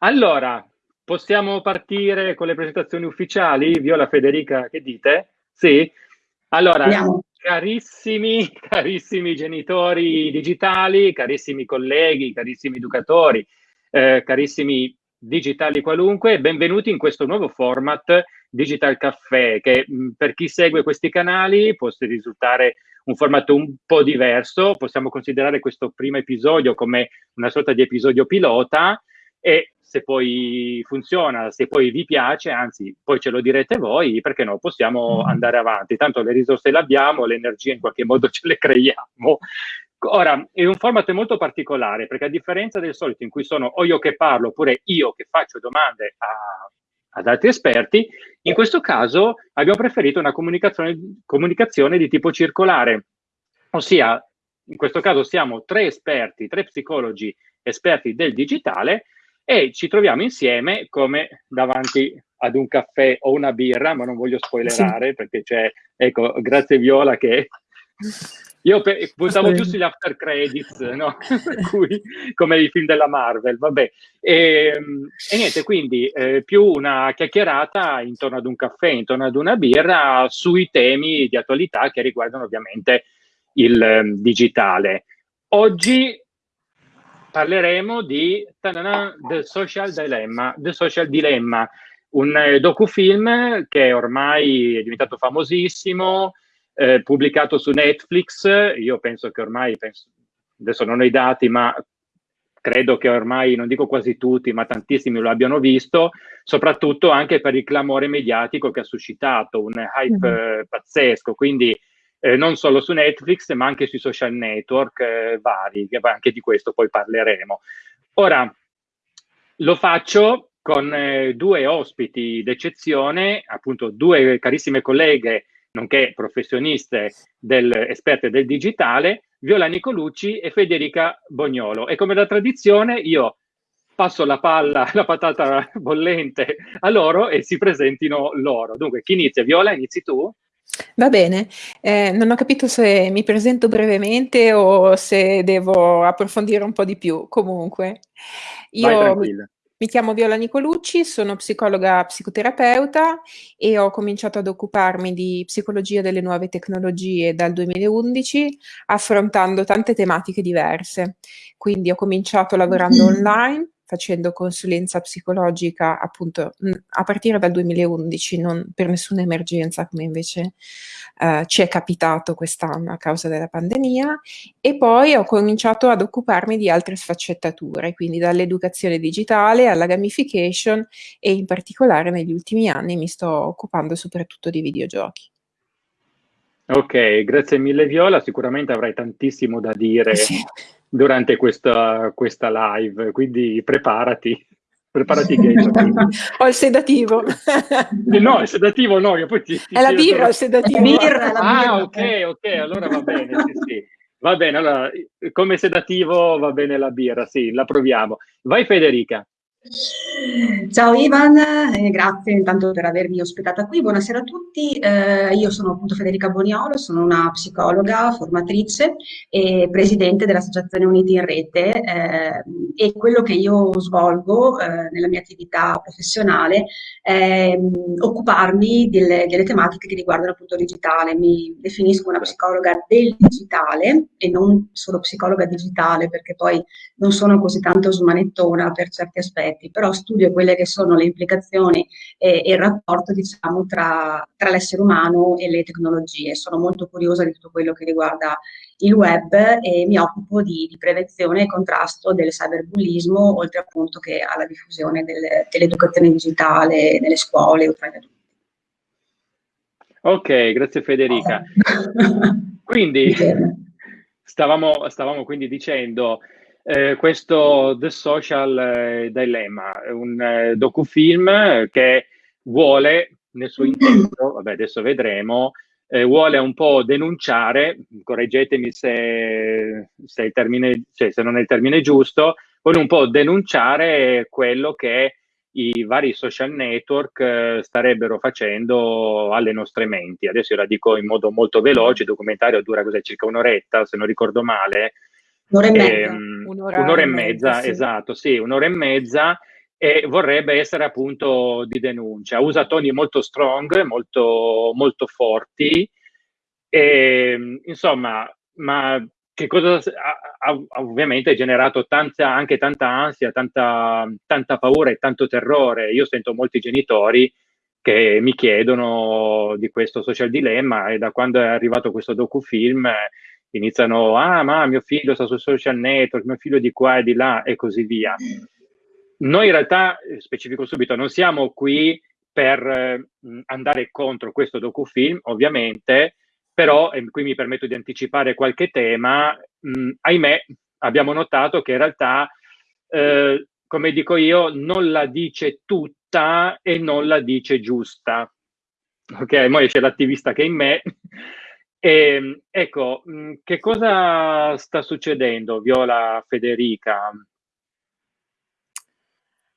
Allora, possiamo partire con le presentazioni ufficiali? Viola Federica, che dite? Sì? Allora, Andiamo. carissimi, carissimi genitori digitali, carissimi colleghi, carissimi educatori, eh, carissimi digitali qualunque, benvenuti in questo nuovo format Digital Caffè, che mh, per chi segue questi canali può risultare un formato un po' diverso, possiamo considerare questo primo episodio come una sorta di episodio pilota e se poi funziona, se poi vi piace, anzi poi ce lo direte voi, perché no, possiamo mm. andare avanti, tanto le risorse le abbiamo, le energie in qualche modo ce le creiamo. Ora, è un format molto particolare, perché a differenza del solito in cui sono o io che parlo, oppure io che faccio domande a, ad altri esperti, in questo caso abbiamo preferito una comunicazione, comunicazione di tipo circolare, ossia in questo caso siamo tre esperti, tre psicologi esperti del digitale e ci troviamo insieme come davanti ad un caffè o una birra, ma non voglio spoilerare sì. perché c'è, ecco, grazie Viola che io pe- puntavo più sugli after credits, no? cui, come i film della Marvel, vabbè. E, ehm, e niente, quindi eh, più una chiacchierata intorno ad un caffè, intorno ad una birra, sui temi di attualità che riguardano ovviamente il um, digitale. Oggi parleremo di The Social Dilemma, The Social Dilemma, un eh, docufilm che ormai è diventato famosissimo, eh, pubblicato su Netflix. Io penso che ormai, penso, adesso non ho i dati, ma credo che ormai, non dico quasi tutti, ma tantissimi lo abbiano visto, soprattutto anche per il clamore mediatico che ha suscitato, un hype mm-hmm. eh, pazzesco. Quindi eh, non solo su Netflix, ma anche sui social network eh, vari, che anche di questo poi parleremo. Ora, lo faccio con eh, due ospiti d'eccezione, appunto due carissime colleghe, nonché professioniste del, esperte del digitale, Viola Nicolucci e Federica Bognolo. E come da tradizione io passo la palla, la patata bollente a loro e si presentino loro. Dunque, chi inizia? Viola, inizi tu? Va bene, eh, non ho capito se mi presento brevemente o se devo approfondire un po' di più. Comunque, io mi, mi chiamo Viola Nicolucci, sono psicologa psicoterapeuta e ho cominciato ad occuparmi di psicologia delle nuove tecnologie dal 2011, affrontando tante tematiche diverse. Quindi ho cominciato lavorando online facendo consulenza psicologica appunto a partire dal 2011, non per nessuna emergenza come invece eh, ci è capitato quest'anno a causa della pandemia e poi ho cominciato ad occuparmi di altre sfaccettature, quindi dall'educazione digitale alla gamification e in particolare negli ultimi anni mi sto occupando soprattutto di videogiochi. Ok, grazie mille Viola, sicuramente avrai tantissimo da dire sì durante questa, questa live, quindi preparati. Preparati che Ho il sedativo. Eh, no, il sedativo no, io poi ti, ti È la birra il sedativo. Birra, la ah, birra. ok, ok, allora va bene, sì, sì. Va bene, allora, come sedativo va bene la birra, sì, la proviamo. Vai Federica. Ciao Ivan, eh, grazie intanto per avermi ospitata qui. Buonasera a tutti. Eh, io sono appunto Federica Boniolo, sono una psicologa, formatrice e presidente dell'Associazione Uniti in Rete eh, e quello che io svolgo eh, nella mia attività professionale è mm, occuparmi delle, delle, tematiche che riguardano appunto il digitale. Mi definisco una psicologa del digitale e non solo psicologa digitale perché poi non sono così tanto smanettona per certi aspetti aspetti, però studio quelle che sono le implicazioni e, e il rapporto diciamo, tra, tra l'essere umano e le tecnologie. Sono molto curiosa di tutto quello che riguarda il web e mi occupo di, di prevenzione e contrasto del cyberbullismo, oltre appunto che alla diffusione del, dell'educazione digitale nelle scuole o tra gli adulti. Ok, grazie Federica. quindi stavamo, stavamo quindi dicendo eh, questo The Social eh, Dilemma, un eh, docufilm che vuole, nel suo intento, vabbè adesso vedremo, eh, vuole un po' denunciare, correggetemi se, se, termine, cioè, se, non è il termine giusto, vuole un po' denunciare quello che i vari social network eh, starebbero facendo alle nostre menti. Adesso io la dico in modo molto veloce, il documentario dura cos'è, circa un'oretta, se non ricordo male, Un'ora e mezza. Ehm, un'ora, un'ora e mezza, mezza sì. esatto, sì, un'ora e mezza e vorrebbe essere appunto di denuncia. Usa toni molto strong, molto, molto forti, e, insomma, ma che cosa ha, ha ovviamente generato tanta, anche tanta ansia, tanta, tanta paura e tanto terrore. Io sento molti genitori che mi chiedono di questo social dilemma e da quando è arrivato questo docufilm iniziano, ah ma mio figlio sta su social network, mio figlio di qua e di là e così via. Noi in realtà, specifico subito, non siamo qui per eh, andare contro questo docufilm, ovviamente, però, e qui mi permetto di anticipare qualche tema, mh, ahimè, abbiamo notato che in realtà, eh, come dico io, non la dice tutta e non la dice giusta. Ok, poi c'è l'attivista che è in me. Ehm, ecco, mh, che cosa sta succedendo, Viola Federica?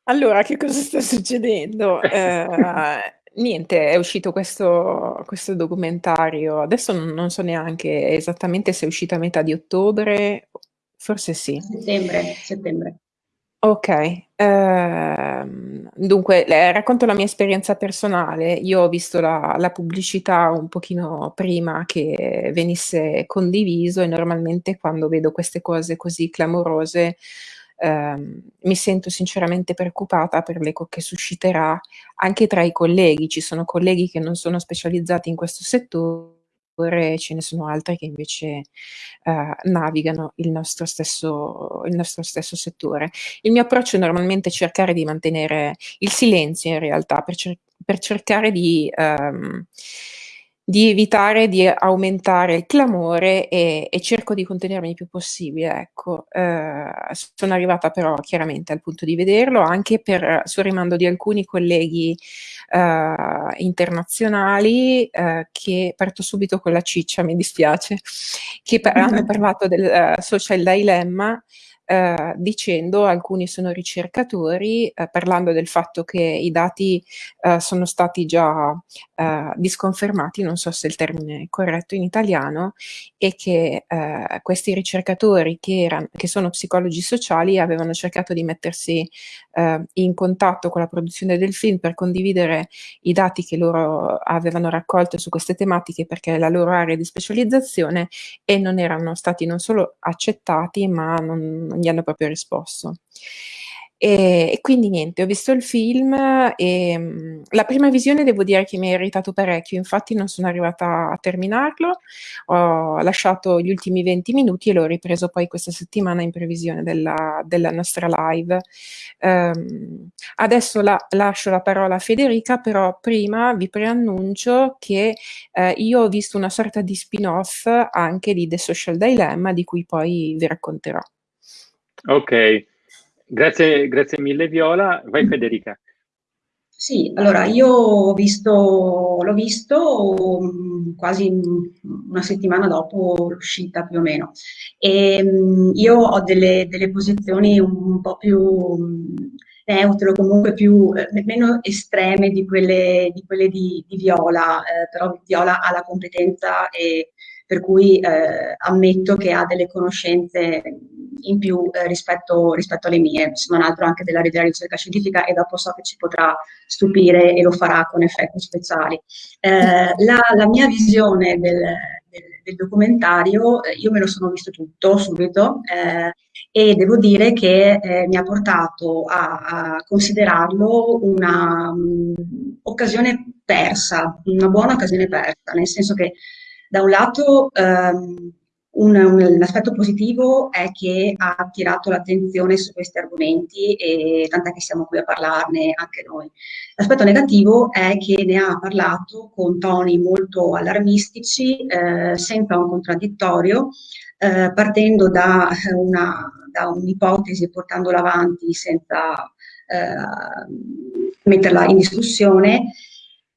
Allora, che cosa sta succedendo? Eh, niente, è uscito questo, questo documentario, adesso non, non, so neanche esattamente se è uscito a metà di ottobre, forse sì. Settembre, settembre. Ok, ehm, dunque eh, racconto la mia esperienza personale. Io ho visto la, la pubblicità un pochino prima che venisse condiviso e normalmente quando vedo queste cose così clamorose ehm, mi sento sinceramente preoccupata per l'eco che susciterà anche tra i colleghi. Ci sono colleghi che non sono specializzati in questo settore ce ne sono altri che invece eh, navigano il nostro, stesso, il nostro stesso settore. Il mio approccio è normalmente cercare di mantenere il silenzio in realtà per, cer per cercare di ehm, di evitare di aumentare il clamore e, e cerco di contenermi il più possibile. Ecco, eh, sono arrivata però chiaramente al punto di vederlo anche per, sul rimando di alcuni colleghi eh, internazionali eh, che parto subito con la ciccia, mi dispiace, che hanno parlato del uh, social dilemma eh, dicendo alcuni sono ricercatori, eh, parlando del fatto che i dati eh, sono stati già eh, disconfermati, non so se il termine è corretto in italiano, e che eh, questi ricercatori che, erano, che sono psicologi sociali avevano cercato di mettersi eh, in contatto con la produzione del film per condividere i dati che loro avevano raccolto su queste tematiche perché è la loro area di specializzazione e non erano stati non solo accettati ma non, gli hanno proprio risposto. E, e, quindi niente, ho visto il film e mh, la prima visione devo dire che mi ha irritato parecchio, infatti non sono arrivata a terminarlo, ho lasciato gli ultimi 20 minuti e l'ho ripreso poi questa settimana in previsione della, della nostra live. Um, adesso la, lascio la parola a Federica, però prima vi preannuncio che eh, io ho visto una sorta di spin-off anche di The Social Dilemma di cui poi vi racconterò. Ok, grazie, grazie mille Viola. Vai Federica. Sì, allora io ho visto, l'ho visto mm, quasi una settimana dopo l'uscita più o meno e mm, io ho delle, delle posizioni un po' più mm, neutre o comunque più, eh, meno estreme di quelle di, quelle di, di Viola, eh, però Viola ha la competenza e per cui eh, ammetto che ha delle conoscenze in più eh, rispetto, rispetto, alle mie, se non altro anche della della ricerca scientifica e dopo so che ci potrà stupire e lo farà con effetti speciali. Eh, la, la, mia visione del, del, del documentario, eh, io me lo sono visto tutto subito eh, e devo dire che eh, mi ha portato a, a considerarlo un'occasione mm, persa, una buona occasione persa, nel senso che da un lato ehm, un, un, aspetto positivo è che ha attirato l'attenzione su questi argomenti e tant'è che siamo qui a parlarne anche noi. L'aspetto negativo è che ne ha parlato con toni molto allarmistici, eh, senza un contraddittorio, eh, partendo da, un'ipotesi e portandola avanti senza eh, metterla in discussione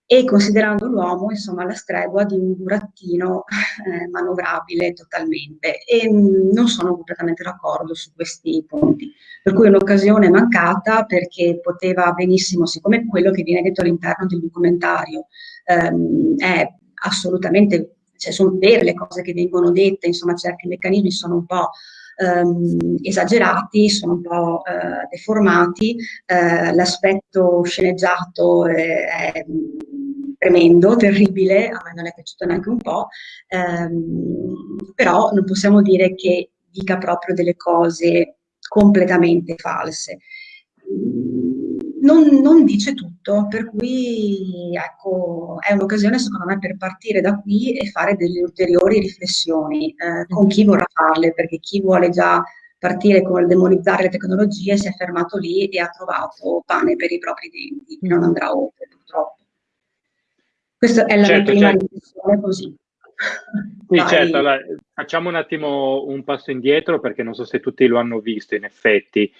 e considerando l'uomo insomma alla stregua di un burattino eh, manovrabile totalmente. E mm, non sono completamente d'accordo su questi punti. Per cui è un'occasione mancata perché poteva benissimo siccome quello che viene detto all'interno del documentario ehm, è assolutamente cioè sono vere le cose che vengono dette insomma certi meccanismi sono un po' ehm, esagerati, sono un po' eh, deformati, eh, l'aspetto sceneggiato è, è tremendo, terribile, a me non è piaciuto neanche un po', ehm, però non possiamo dire che dica proprio delle cose completamente false non, non, dice tutto, per cui ecco, è un'occasione secondo me per partire da qui e fare delle ulteriori riflessioni eh, con chi vorrà farle, perché chi vuole già partire con il demonizzare le tecnologie si è fermato lì e ha trovato pane per i propri denti, non andrà oltre purtroppo. Questa è la certo, prima certo. riflessione così. Sì, Vai. certo, allora, facciamo un attimo un passo indietro perché non so se tutti lo hanno visto in effetti.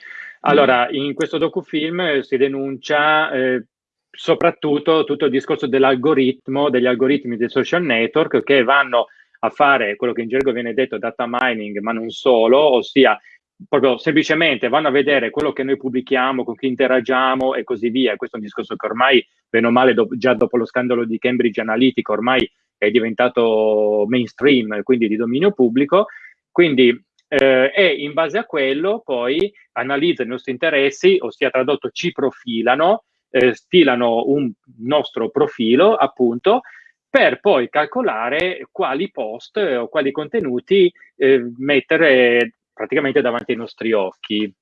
Allora, in questo docufilm si denuncia eh, soprattutto tutto il discorso dell'algoritmo, degli algoritmi dei social network che vanno a fare quello che in gergo viene detto data mining, ma non solo, ossia proprio semplicemente vanno a vedere quello che noi pubblichiamo, con chi interagiamo e così via. Questo è un discorso che ormai, bene o male, do, già dopo lo scandalo di Cambridge Analytica, ormai è diventato mainstream, quindi di dominio pubblico. Quindi eh, e in base a quello poi analizzano i nostri interessi, ossia tradotto ci profilano, eh, stilano un nostro profilo appunto per poi calcolare quali post o quali contenuti eh, mettere praticamente davanti ai nostri occhi.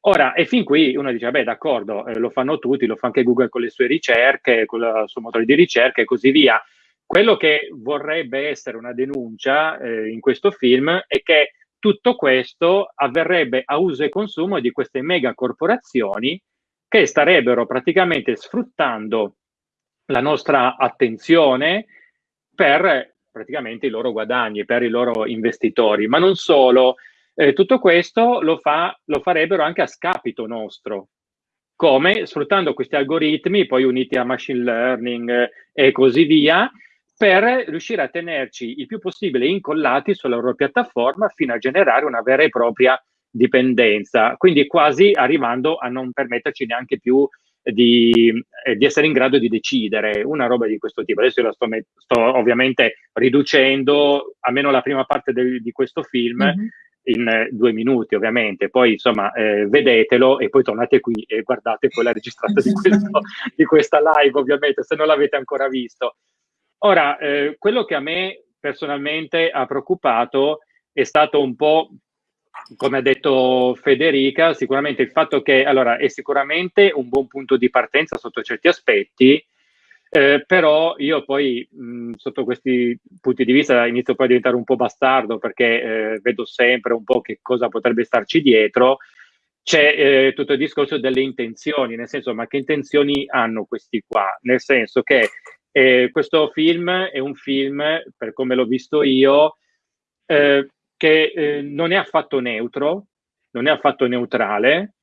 Ora, e fin qui uno dice, beh, d'accordo, eh, lo fanno tutti, lo fa anche Google con le sue ricerche, con il suo motore di ricerca e così via. Quello che vorrebbe essere una denuncia eh, in questo film è che tutto questo avverrebbe a uso e consumo di queste mega corporazioni che starebbero praticamente sfruttando la nostra attenzione per praticamente i loro guadagni, per i loro investitori. Ma non solo, eh, tutto questo lo, fa, lo farebbero anche a scapito nostro. Come? Sfruttando questi algoritmi, poi uniti a machine learning eh, e così via, per riuscire a tenerci il più possibile incollati sulla loro piattaforma fino a generare una vera e propria dipendenza, quindi quasi arrivando a non permetterci neanche più di, eh, di essere in grado di decidere una roba di questo tipo. Adesso io la sto, sto ovviamente riducendo almeno la prima parte del, di questo film mm-hmm. In eh, due minuti, ovviamente. Poi insomma, eh, vedetelo e poi tornate qui e guardate poi la registrata di, questo, di questa live, ovviamente, se non l'avete ancora visto. Ora, eh, quello che a me personalmente ha preoccupato è stato un po', come ha detto Federica, sicuramente il fatto che, allora, è sicuramente un buon punto di partenza sotto certi aspetti, eh, però io poi mh, sotto questi punti di vista inizio poi a diventare un po' bastardo perché eh, vedo sempre un po' che cosa potrebbe starci dietro. C'è eh, tutto il discorso delle intenzioni, nel senso, ma che intenzioni hanno questi qua? Nel senso che e questo film è un film, per come l'ho visto io, eh, che eh, non è affatto neutro, non è affatto neutrale,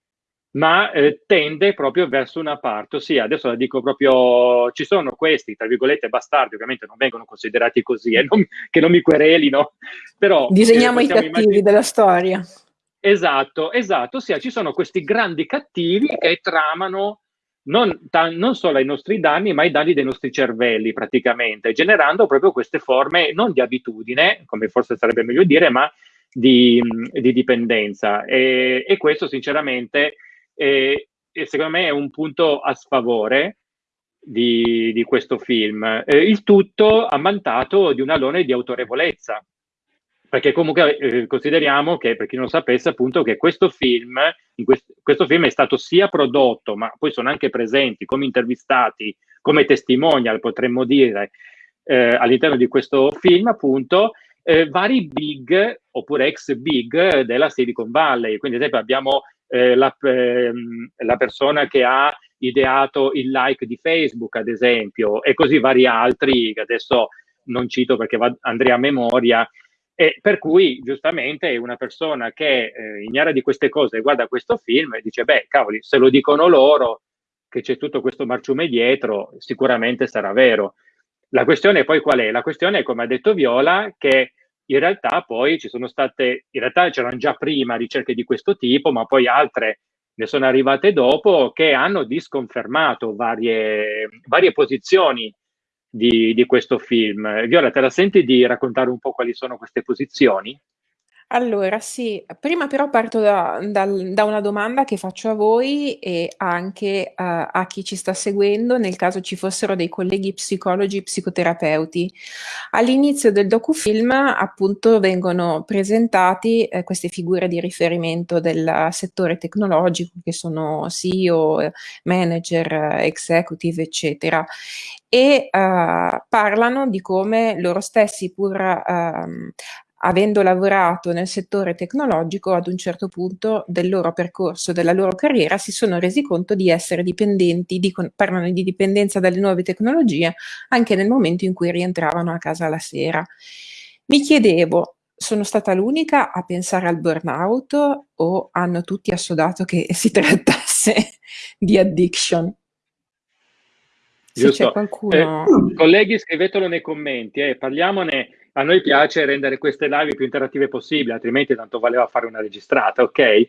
ma eh, tende proprio verso una parte, ossia adesso la dico proprio, ci sono questi, tra virgolette, bastardi, ovviamente non vengono considerati così, eh, non, che non mi querelino, però... Disegniamo i cattivi immaginare... della storia. Esatto, esatto, ossia ci sono questi grandi cattivi che tramano non, non, solo ai nostri danni, ma ai danni dei nostri cervelli praticamente, generando proprio queste forme non di abitudine, come forse sarebbe meglio dire, ma di, di dipendenza. E, e, questo sinceramente è, secondo me è un punto a sfavore di, di questo film. Eh, il tutto ammantato di un alone di autorevolezza, perché comunque eh, consideriamo che, per chi non lo sapesse, appunto, che questo film, quest- questo film è stato sia prodotto, ma poi sono anche presenti come intervistati, come testimonial, potremmo dire, eh, all'interno di questo film, appunto, eh, vari big oppure ex big della Silicon Valley. Quindi, ad esempio, abbiamo eh, la, ehm, la persona che ha ideato il like di Facebook, ad esempio, e così vari altri che adesso non cito perché va, andrei a memoria, e per cui giustamente una persona che eh, ignara di queste cose guarda questo film e dice, beh, cavoli, se lo dicono loro che c'è tutto questo marciume dietro, sicuramente sarà vero. La questione poi qual è? La questione è, come ha detto Viola, che in realtà poi ci sono state, in realtà c'erano già prima ricerche di questo tipo, ma poi altre ne sono arrivate dopo che hanno disconfermato varie, varie posizioni di, di, questo film. Viola, te la senti di raccontare un po' quali sono queste posizioni? Allora, sì, prima però parto da, dal- da una domanda che faccio a voi e anche eh, a chi ci sta seguendo, nel caso ci fossero dei colleghi psicologi, psicoterapeuti. All'inizio del docufilm, appunto, vengono presentati eh, queste figure di riferimento del settore tecnologico, che sono CEO, manager, executive, eccetera, e eh, parlano di come loro stessi, pur ehm, avendo lavorato nel settore tecnologico, ad un certo punto del loro percorso, della loro carriera, si sono resi conto di essere dipendenti, di, parlano di dipendenza dalle nuove tecnologie, anche nel momento in cui rientravano a casa la sera. Mi chiedevo, sono stata l'unica a pensare al burnout o hanno tutti assodato che si trattasse di addiction? Se c'è qualcuno... Eh, colleghi, scrivetelo nei commenti, eh, parliamone a noi piace rendere queste live più interattive possibili, altrimenti tanto valeva fare una registrata, ok?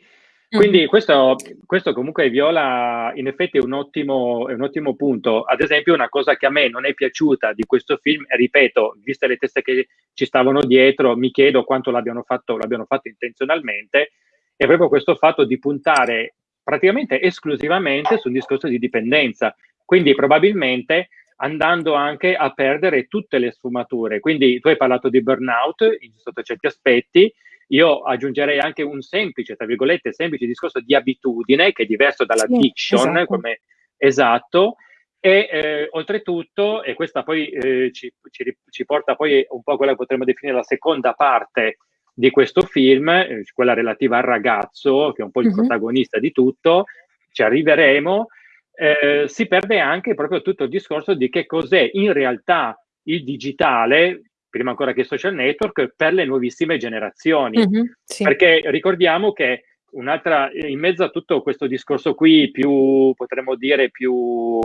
Quindi mm-hmm. questo, questo, comunque Viola in effetti è un, ottimo, è un, ottimo, punto. Ad esempio una cosa che a me non è piaciuta di questo film, ripeto, viste le teste che ci stavano dietro, mi chiedo quanto l'abbiano fatto, l'abbiano fatto intenzionalmente, è proprio questo fatto di puntare praticamente esclusivamente su un discorso di dipendenza. Quindi probabilmente andando anche a perdere tutte le sfumature. Quindi tu hai parlato di burnout sotto certi aspetti, io aggiungerei anche un semplice, tra virgolette, semplice discorso di abitudine che è diverso dall'addiction, sì, esatto. come esatto, e eh, oltretutto, e questa poi eh, ci, ci, ci, porta poi un po' a quella che potremmo definire la seconda parte di questo film, eh, quella relativa al ragazzo, che è un po' il mm-hmm. protagonista di tutto, ci arriveremo, eh, si perde anche proprio tutto il discorso di che cos'è in realtà il digitale, prima ancora che social network, per le nuovissime generazioni. Mm-hmm, sì. Perché ricordiamo che un'altra, in mezzo a tutto questo discorso qui, più potremmo dire più,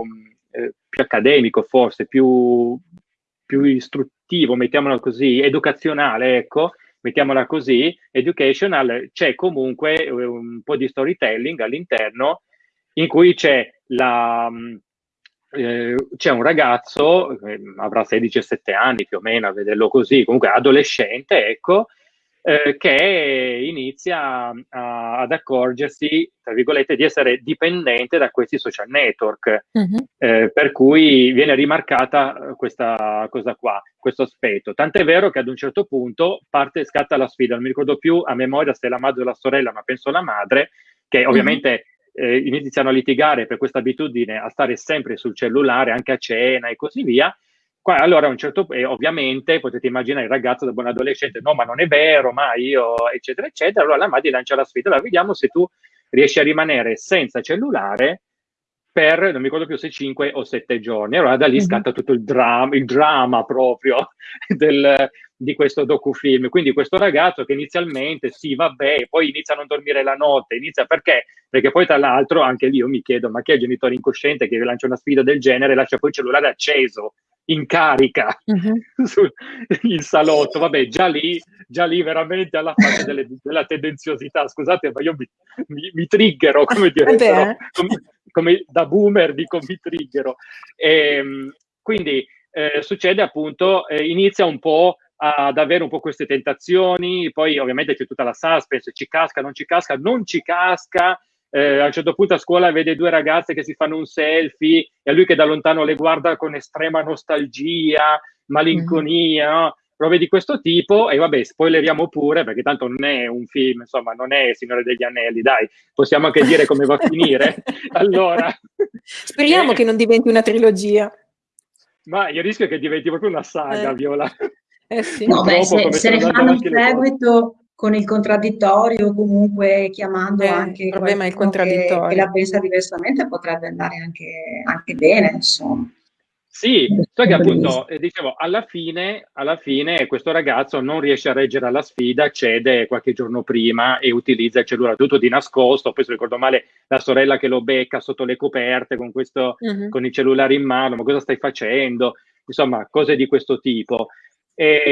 eh, più accademico, forse, più, più istruttivo, mettiamolo così, educazionale, ecco, mettiamola così, educational, c'è comunque un po' di storytelling all'interno in cui c'è mm, eh, c'è un ragazzo, eh, avrà 16-17 anni più o meno, a vederlo così, comunque adolescente, ecco, eh, che inizia a, ad accorgersi, tra virgolette, di essere dipendente da questi social network, mm-hmm. per cui viene rimarcata questa cosa qua, questo aspetto. Tant'è vero che ad un certo punto parte, scatta la sfida, non mi ricordo più a memoria se è la madre o la sorella, ma penso la madre, che mm-hmm. ovviamente eh, iniziano a litigare per questa abitudine a stare sempre sul cellulare, anche a cena e così via. Qua, allora, a un certo punto, eh, ovviamente, potete immaginare il ragazzo da buon adolescente, no, ma non è vero, ma io, eccetera, eccetera. Allora la madre lancia la sfida, allora vediamo se tu riesci a rimanere senza cellulare per, non mi ricordo più se 5 o 7 giorni. Allora da lì mm-hmm. scatta tutto il dramma, il dramma proprio del, di questo docufilm. Quindi questo ragazzo che inizialmente, sì, vabbè, poi inizia a non dormire la notte, inizia perché? Perché poi tra l'altro anche lì io mi chiedo, ma chi è il genitore incosciente che lancia una sfida del genere e lascia poi il cellulare acceso? In carica uh-huh. sul, in salotto. Vabbè, già lì, già lì veramente alla fase delle, della tendenziosità. Scusate, ma io mi, mi, mi triggero, come dire, però, come, come, da boomer dico mi triggero. E, ehm, quindi eh, succede appunto, eh, inizia un po' ad avere un po' queste tentazioni, poi ovviamente c'è tutta la suspense, ci casca, non ci casca, non ci casca, eh, a un certo punto a scuola vede due ragazze che si fanno un selfie e lui che da lontano le guarda con estrema nostalgia, malinconia, mm. no? robe di questo tipo e vabbè, spoileriamo pure perché tanto non è un film, insomma, non è Signore degli Anelli, dai, possiamo anche dire come va a finire. allora, speriamo eh, che non diventi una trilogia. Ma il rischio è che diventi proprio una saga, eh. Viola. Eh sì. No, beh, se, se ne fanno un seguito con il contraddittorio, comunque chiamando eh, anche il problema è il contraddittorio. Che, che, la pensa diversamente potrebbe andare anche, anche bene, insomma. Sì, so che appunto, eh, dicevo, alla fine, alla fine questo ragazzo non riesce a reggere alla sfida, cede qualche giorno prima e utilizza il cellulare tutto di nascosto, poi se ricordo male la sorella che lo becca sotto le coperte con, questo, uh-huh. con il cellulare in mano, ma cosa stai facendo? Insomma, cose di questo tipo. E,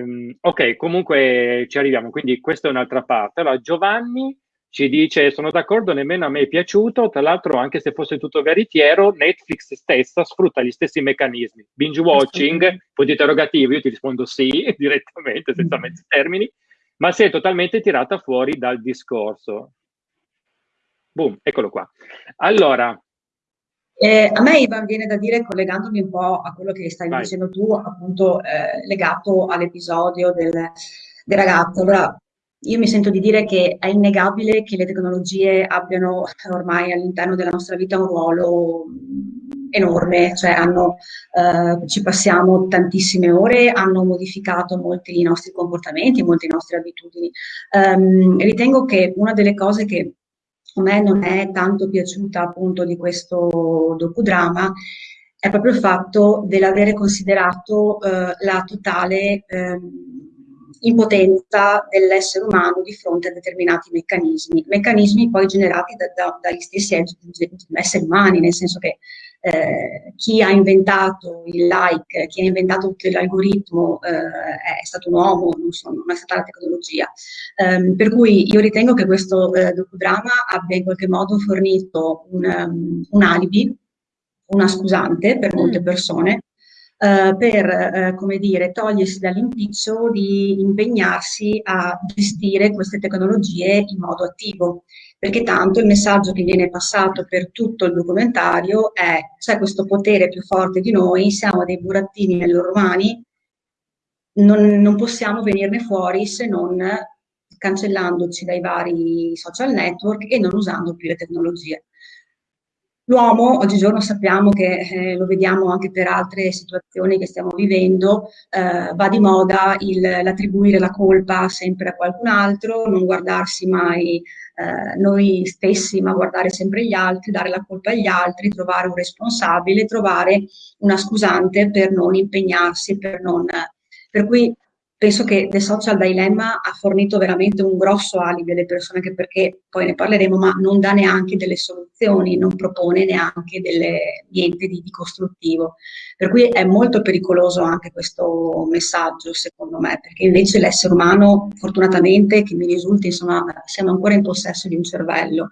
ehm, ok, comunque ci arriviamo, quindi questa è un'altra parte. Allora, Giovanni ci dice, sono d'accordo, nemmeno a me è piaciuto, tra l'altro anche se fosse tutto veritiero, Netflix stessa sfrutta gli stessi meccanismi. Binge watching, punto interrogativo, io ti rispondo sì, direttamente, senza mezzi termini. ma si è totalmente tirata fuori dal discorso. Boom, eccolo qua. Allora, eh, a me Ivan viene da dire, collegandomi un po' a quello che stai Vai. dicendo tu, appunto eh, legato all'episodio del, del, ragazzo. Allora, io mi sento di dire che è innegabile che le tecnologie abbiano ormai all'interno della nostra vita un ruolo enorme, cioè hanno, eh, ci passiamo tantissime ore, hanno modificato molti nostri comportamenti, molte nostre abitudini. Um, ritengo che una delle cose che a me non è tanto piaciuta appunto di questo docudrama è proprio il fatto dell'avere considerato eh, la totale eh, impotenza dell'essere umano di fronte a determinati meccanismi, meccanismi poi generati da, da, dagli stessi esseri umani, nel senso che eh, chi ha inventato il like, chi ha inventato tutto l'algoritmo eh, è stato un uomo, non, so, non, è stata la tecnologia. Um, per cui io ritengo che questo eh, docudrama abbia in qualche modo fornito un, um, un alibi, una scusante per molte mm. persone, Uh, per, uh, come dire, togliersi dall'impiccio di impegnarsi a gestire queste tecnologie in modo attivo perché tanto il messaggio che viene passato per tutto il documentario è c'è questo potere più forte di noi, siamo dei burattini nelle loro mani, non, non possiamo venirne fuori se non cancellandoci dai vari social network e non usando più le tecnologie. L'uomo, oggigiorno sappiamo che eh, lo vediamo anche per altre situazioni che stiamo vivendo, eh, va di moda l'attribuire la colpa sempre a qualcun altro, non guardarsi mai eh, noi stessi, ma guardare sempre gli altri, dare la colpa agli altri, trovare un responsabile, trovare una scusante per non impegnarsi, per non... Per cui penso che The Social Dilemma ha fornito veramente un grosso alibi alle persone, anche perché poi ne parleremo, ma non dà neanche delle soluzioni, non propone neanche delle, niente di, di, costruttivo. Per cui è molto pericoloso anche questo messaggio, secondo me, perché invece l'essere umano, fortunatamente, che mi risulti, insomma, siamo ancora in possesso di un cervello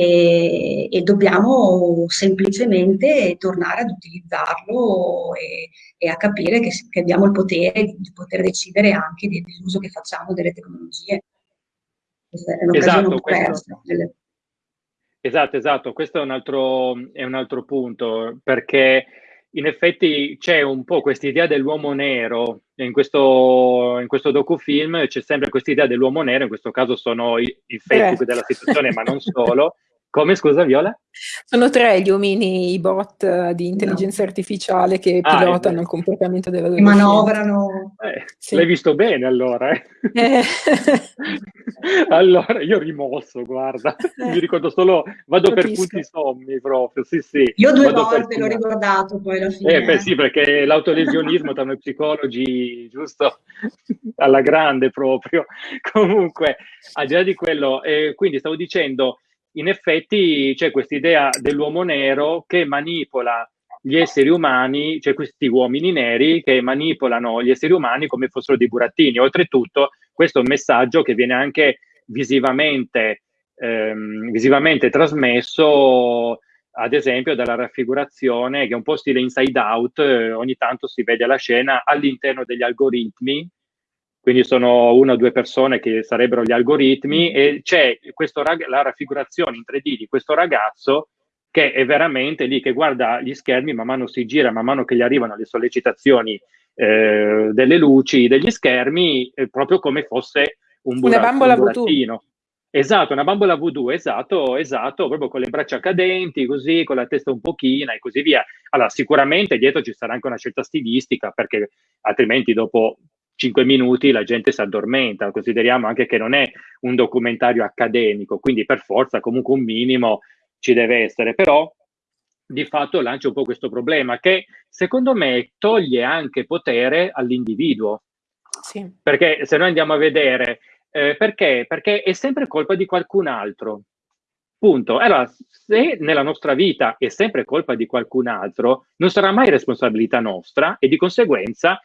e, e dobbiamo semplicemente tornare ad utilizzarlo e, e a capire che, che, abbiamo il potere di, poter decidere anche dell'uso che facciamo delle tecnologie. Esatto, persa. Delle... Esatto, esatto, questo è un altro, è un altro punto, perché in effetti c'è un po' questa idea dell'uomo nero, in questo, in questo docufilm c'è sempre questa idea dell'uomo nero, in questo caso sono i, il Facebook della situazione, ma non solo, Come, scusa, Viola? Sono tre gli omini, i bot eh, di intelligenza no. artificiale che ah, pilotano il comportamento della della Manovrano. Eh, sì. L'hai visto bene allora, eh? eh. allora, io rimosso, guarda. Eh. Mi ricordo solo, vado Capisco. per punti sommi proprio, sì sì. Io due volte l'ho ricordato poi alla fine. Eh, beh sì, perché l'autolesionismo tra noi psicologi, giusto? Alla grande proprio. Comunque, al di là di quello, eh, quindi stavo dicendo in effetti c'è questa idea dell'uomo nero che manipola gli esseri umani, cioè questi uomini neri che manipolano gli esseri umani come fossero dei burattini. Oltretutto, questo è un messaggio che viene anche visivamente, ehm, visivamente trasmesso, ad esempio, dalla raffigurazione, che è un po' stile inside out, eh, ogni tanto si vede la scena all'interno degli algoritmi quindi sono una o due persone che sarebbero gli algoritmi mm. e c'è la raffigurazione in 3D di questo ragazzo che è veramente lì che guarda gli schermi, man mano si gira, man mano che gli arrivano le sollecitazioni eh, delle luci degli schermi, è proprio come fosse un, bura- una bambola un burattino. Esatto, una bambola voodoo, esatto, esatto, proprio con le braccia cadenti, così, con la testa un pochina e così via. Allora, sicuramente dietro ci sarà anche una scelta stilistica, perché altrimenti dopo 5 minuti la gente si addormenta, consideriamo anche che non è un documentario accademico, quindi per forza comunque un minimo ci deve essere, però di fatto lancia un po' questo problema che secondo me toglie anche potere all'individuo. Sì. Perché se noi andiamo a vedere, eh, perché? Perché è sempre colpa di qualcun altro. Punto. Allora, se nella nostra vita è sempre colpa di qualcun altro, non sarà mai responsabilità nostra e di conseguenza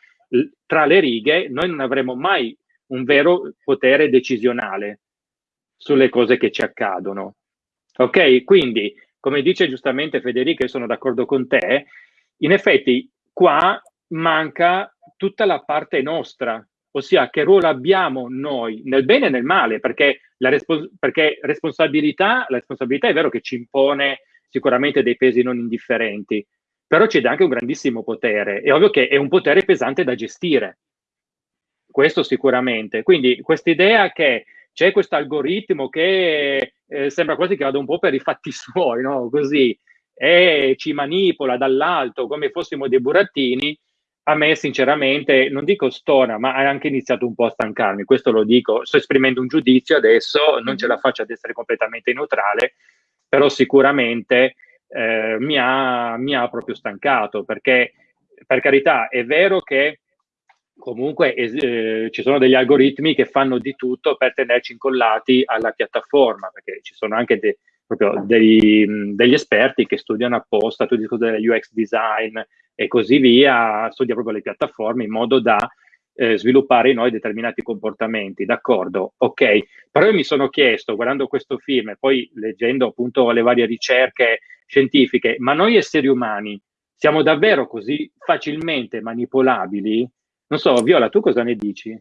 tra le righe noi non avremo mai un vero potere decisionale sulle cose che ci accadono. Ok? Quindi, come dice giustamente Federica, e sono d'accordo con te, in effetti qua manca tutta la parte nostra, ossia che ruolo abbiamo noi nel bene e nel male, perché la respons- perché responsabilità, la responsabilità è vero che ci impone sicuramente dei pesi non indifferenti, però c'è anche un grandissimo potere. È ovvio che è un potere pesante da gestire, questo sicuramente. Quindi questa idea che c'è questo algoritmo che eh, sembra quasi che vada un po' per i fatti suoi, no? Così, e ci manipola dall'alto come fossimo dei burattini, a me sinceramente, non dico stona, ma ha anche iniziato un po' a stancarmi, questo lo dico, sto esprimendo un giudizio adesso, non ce la faccio ad essere completamente neutrale, però sicuramente eh, mi, ha, mi, ha, proprio stancato, perché per carità è vero che comunque eh, ci sono degli algoritmi che fanno di tutto per tenerci incollati alla piattaforma, perché ci sono anche de, dei, degli esperti che studiano apposta tutti i discorsi del UX design e così via, studia proprio le piattaforme in modo da eh, sviluppare in noi determinati comportamenti, d'accordo? Ok, però io mi sono chiesto, guardando questo film e poi leggendo appunto le varie ricerche scientifiche, ma noi esseri umani siamo davvero così facilmente manipolabili? Non so, Viola, tu cosa ne dici?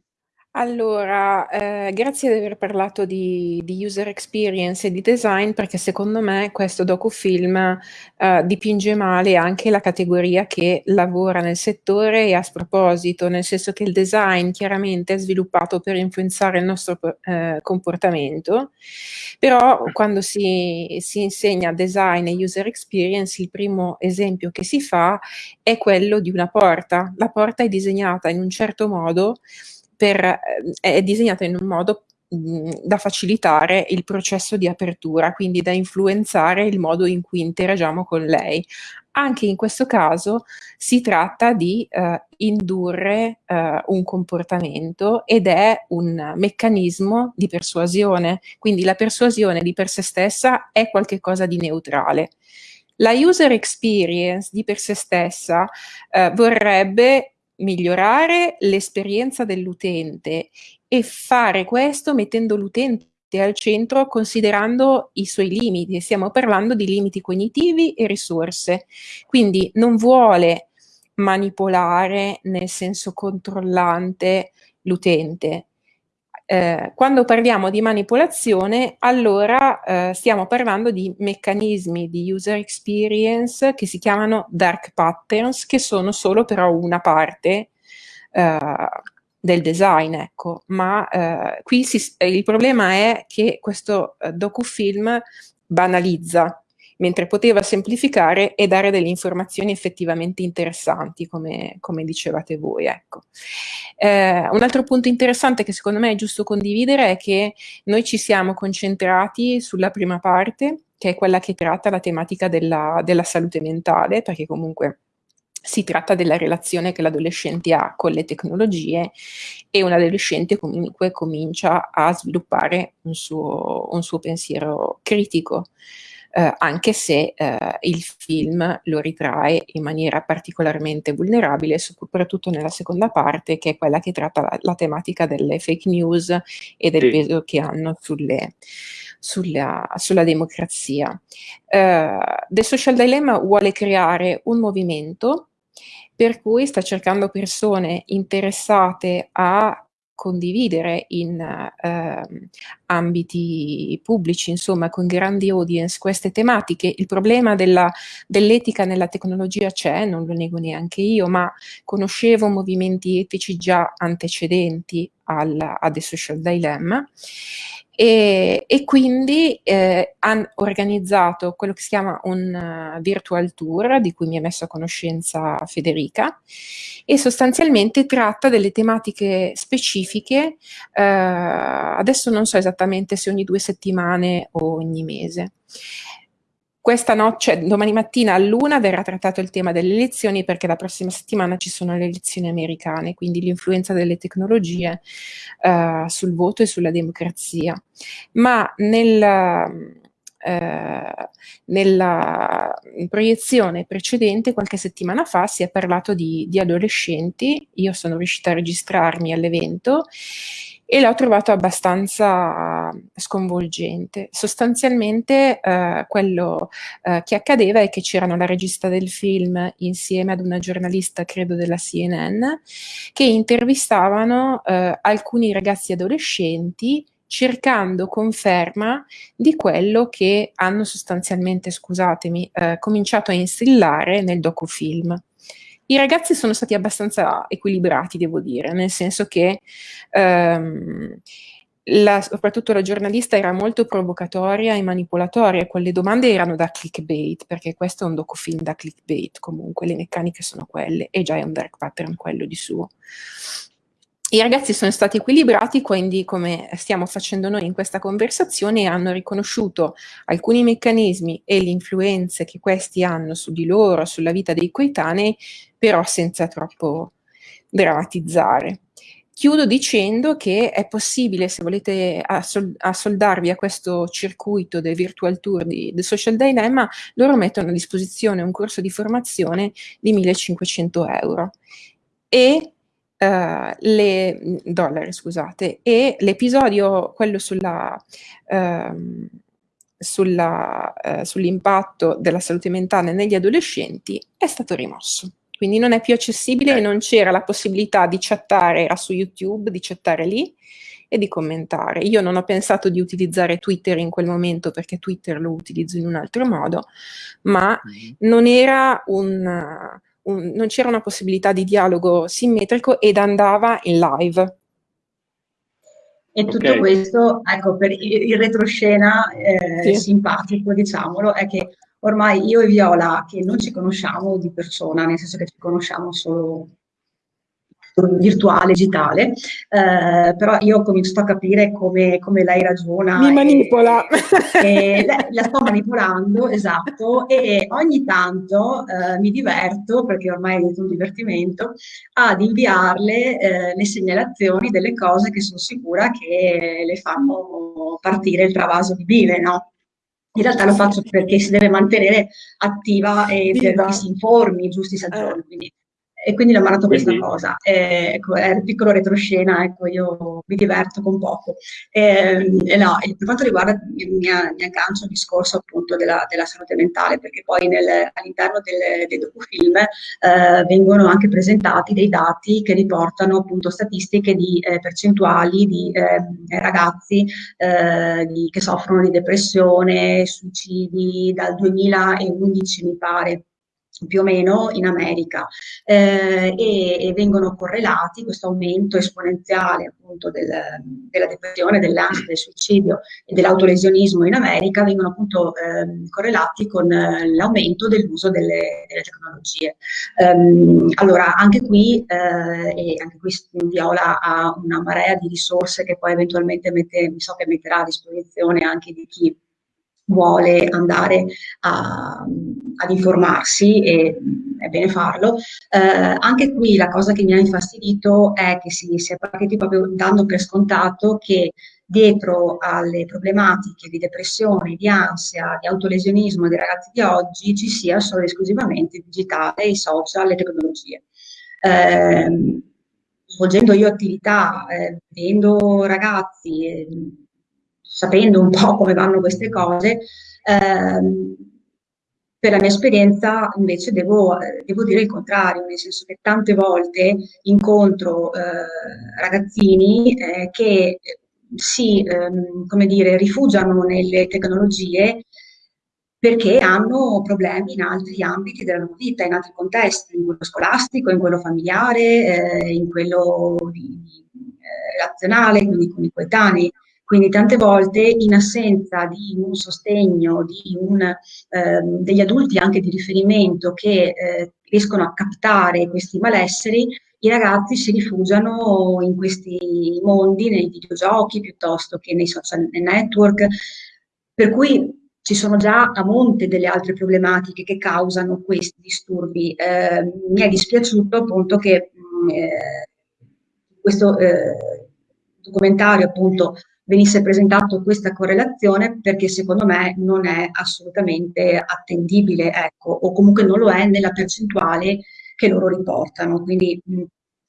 Allora, ehm, grazie di aver parlato di di user experience e di design, perché secondo me questo docufilm, ehm, dipinge male anche la categoria che lavora nel settore e a sproposito, nel senso che il design chiaramente è sviluppato per influenzare il nostro ehm, comportamento, però quando si si insegna design e user experience, il primo esempio che si fa è quello di una porta. La porta è disegnata in un certo modo per, eh, è disegnata in un modo mh, da facilitare il processo di apertura, quindi da influenzare il modo in cui interagiamo con lei. Anche in questo caso si tratta di uh, indurre uh, un comportamento ed è un meccanismo di persuasione, quindi la persuasione di per sé stessa è qualcosa di neutrale. La user experience di per sé stessa uh, vorrebbe migliorare l'esperienza dell'utente e fare questo mettendo l'utente al centro considerando i suoi limiti. Stiamo parlando di limiti cognitivi e risorse. Quindi non vuole manipolare nel senso controllante l'utente, eh, quando parliamo di manipolazione, allora eh, stiamo parlando di meccanismi di user experience che si chiamano dark patterns, che sono solo però una parte eh, del design, ecco. Ma eh, qui si, il problema è che questo eh, docufilm banalizza mentre poteva semplificare e dare delle informazioni effettivamente interessanti, come, come dicevate voi. Ecco. Eh, un altro punto interessante che secondo me è giusto condividere è che noi ci siamo concentrati sulla prima parte, che è quella che tratta la tematica della, della salute mentale, perché comunque si tratta della relazione che l'adolescente ha con le tecnologie e un adolescente comunque comincia a sviluppare un suo, un suo pensiero critico eh, anche se eh, il film lo ritrae in maniera particolarmente vulnerabile, soprattutto nella seconda parte, che è quella che tratta la, la tematica delle fake news e del sì. peso che hanno sulle, sulla, sulla, democrazia. Uh, The Social Dilemma vuole creare un movimento per cui sta cercando persone interessate a condividere in eh, ambiti pubblici, insomma, con grandi audience queste tematiche. Il problema dell'etica nella tecnologia c'è, non lo nego neanche io, ma conoscevo movimenti etici già antecedenti al, a The Social Dilemma e, e quindi eh, hanno organizzato quello che si chiama un uh, virtual tour di cui mi ha messo a conoscenza Federica e sostanzialmente tratta delle tematiche specifiche, eh, adesso non so esattamente se ogni due settimane o ogni mese. Questa notte, cioè domani mattina all'una verrà trattato il tema delle elezioni perché la prossima settimana ci sono le elezioni americane, quindi l'influenza delle tecnologie uh, sul voto e sulla democrazia. Ma nel, Uh, nella proiezione precedente, qualche settimana fa, si è parlato di, di, adolescenti. Io sono riuscita a registrarmi all'evento e l'ho trovato abbastanza sconvolgente. Sostanzialmente eh, quello eh, che accadeva è che c'erano la regista del film insieme ad una giornalista, credo della CNN, che intervistavano eh, alcuni ragazzi adolescenti cercando conferma di quello che hanno sostanzialmente, scusatemi, eh, cominciato a instillare nel docufilm. I ragazzi sono stati abbastanza equilibrati, devo dire, nel senso che ehm, la, soprattutto la giornalista era molto provocatoria e manipolatoria, quelle domande erano da clickbait, perché questo è un docufilm da clickbait, comunque le meccaniche sono quelle, e già è un dark pattern quello di suo. I ragazzi sono stati equilibrati, quindi come stiamo facendo noi in questa conversazione, hanno riconosciuto alcuni meccanismi e le influenze che questi hanno su di loro, sulla vita dei coetanei, però senza troppo drammatizzare. Chiudo dicendo che è possibile, se volete assoldarvi a questo circuito del virtual tour di The Social Dilemma, loro mettono a disposizione un corso di formazione di 1500 euro e Uh, le, dollari, scusate, e l'episodio, quello sulla, uh, sulla, uh, sull'impatto della salute mentale negli adolescenti, è stato rimosso. Quindi non è più accessibile e non c'era la possibilità di chattare, era su YouTube, di chattare lì e di commentare. Io non ho pensato di utilizzare Twitter in quel momento perché Twitter lo utilizzo in un altro modo, ma mm-hmm. non era un un, non c'era una possibilità di dialogo simmetrico ed andava in live. E tutto okay. questo, ecco, per il retroscena eh, sì. simpatico, diciamolo, è che ormai io e Viola, che non ci conosciamo di persona, nel senso che ci conosciamo solo virtuale, digitale, eh, però io ho cominciato a capire come, come lei ragiona. Mi manipola. E, la, la, sto manipolando, esatto, e ogni tanto eh, mi diverto, perché ormai è un divertimento, ad inviarle eh, le segnalazioni delle cose che sono sicura che le fanno partire il travaso di bile, no? In realtà lo faccio perché si deve mantenere attiva e Viva. perché si informi giusti sagioni. Eh. Quindi e quindi l'ho mandato questa cosa. Eh, ecco, è un piccolo retroscena, ecco, io mi diverto con poco. Eh, no, per quanto riguarda mi, mi aggancio al discorso appunto della, della, salute mentale, perché poi nel, all'interno del, dei docufilm eh, vengono anche presentati dei dati che riportano appunto statistiche di eh, percentuali di ehm, ragazzi eh, di, che soffrono di depressione, suicidi dal 2011 mi pare più o meno in America eh, e, e, vengono correlati questo aumento esponenziale appunto del, della depressione, dell'ansia, del suicidio e dell'autolesionismo in America vengono appunto eh, correlati con eh, l'aumento dell'uso delle, delle, tecnologie. Um, allora anche qui, eh, e anche qui Viola ha una marea di risorse che poi eventualmente mette, so che metterà a disposizione anche di chi vuole andare a, ad informarsi e è bene farlo. Eh, anche qui la cosa che mi ha infastidito è che si, si è partiti proprio dando per scontato che dietro alle problematiche di depressione, di ansia, di autolesionismo dei ragazzi di oggi ci sia solo esclusivamente il digitale, i social, le tecnologie. Eh, svolgendo io attività, eh, vedendo ragazzi, eh, sapendo un po' come vanno queste cose, ehm, per la mia esperienza invece devo, devo, dire il contrario, nel senso che tante volte incontro eh, ragazzini eh, che si, ehm, come dire, rifugiano nelle tecnologie perché hanno problemi in altri ambiti della loro vita, in altri contesti, in quello scolastico, in quello familiare, eh, in quello di, eh, relazionale, quindi con i coetanei. Quindi tante volte in assenza di un sostegno, di un, eh, degli adulti anche di riferimento che eh, riescono a captare questi malesseri, i ragazzi si rifugiano in questi mondi, nei videogiochi piuttosto che nei social network, per cui ci sono già a monte delle altre problematiche che causano questi disturbi. Eh, mi è dispiaciuto appunto che mm, eh, questo eh, documentario appunto venisse presentato questa correlazione perché secondo me non è assolutamente attendibile, ecco, o comunque non lo è nella percentuale che loro riportano. Quindi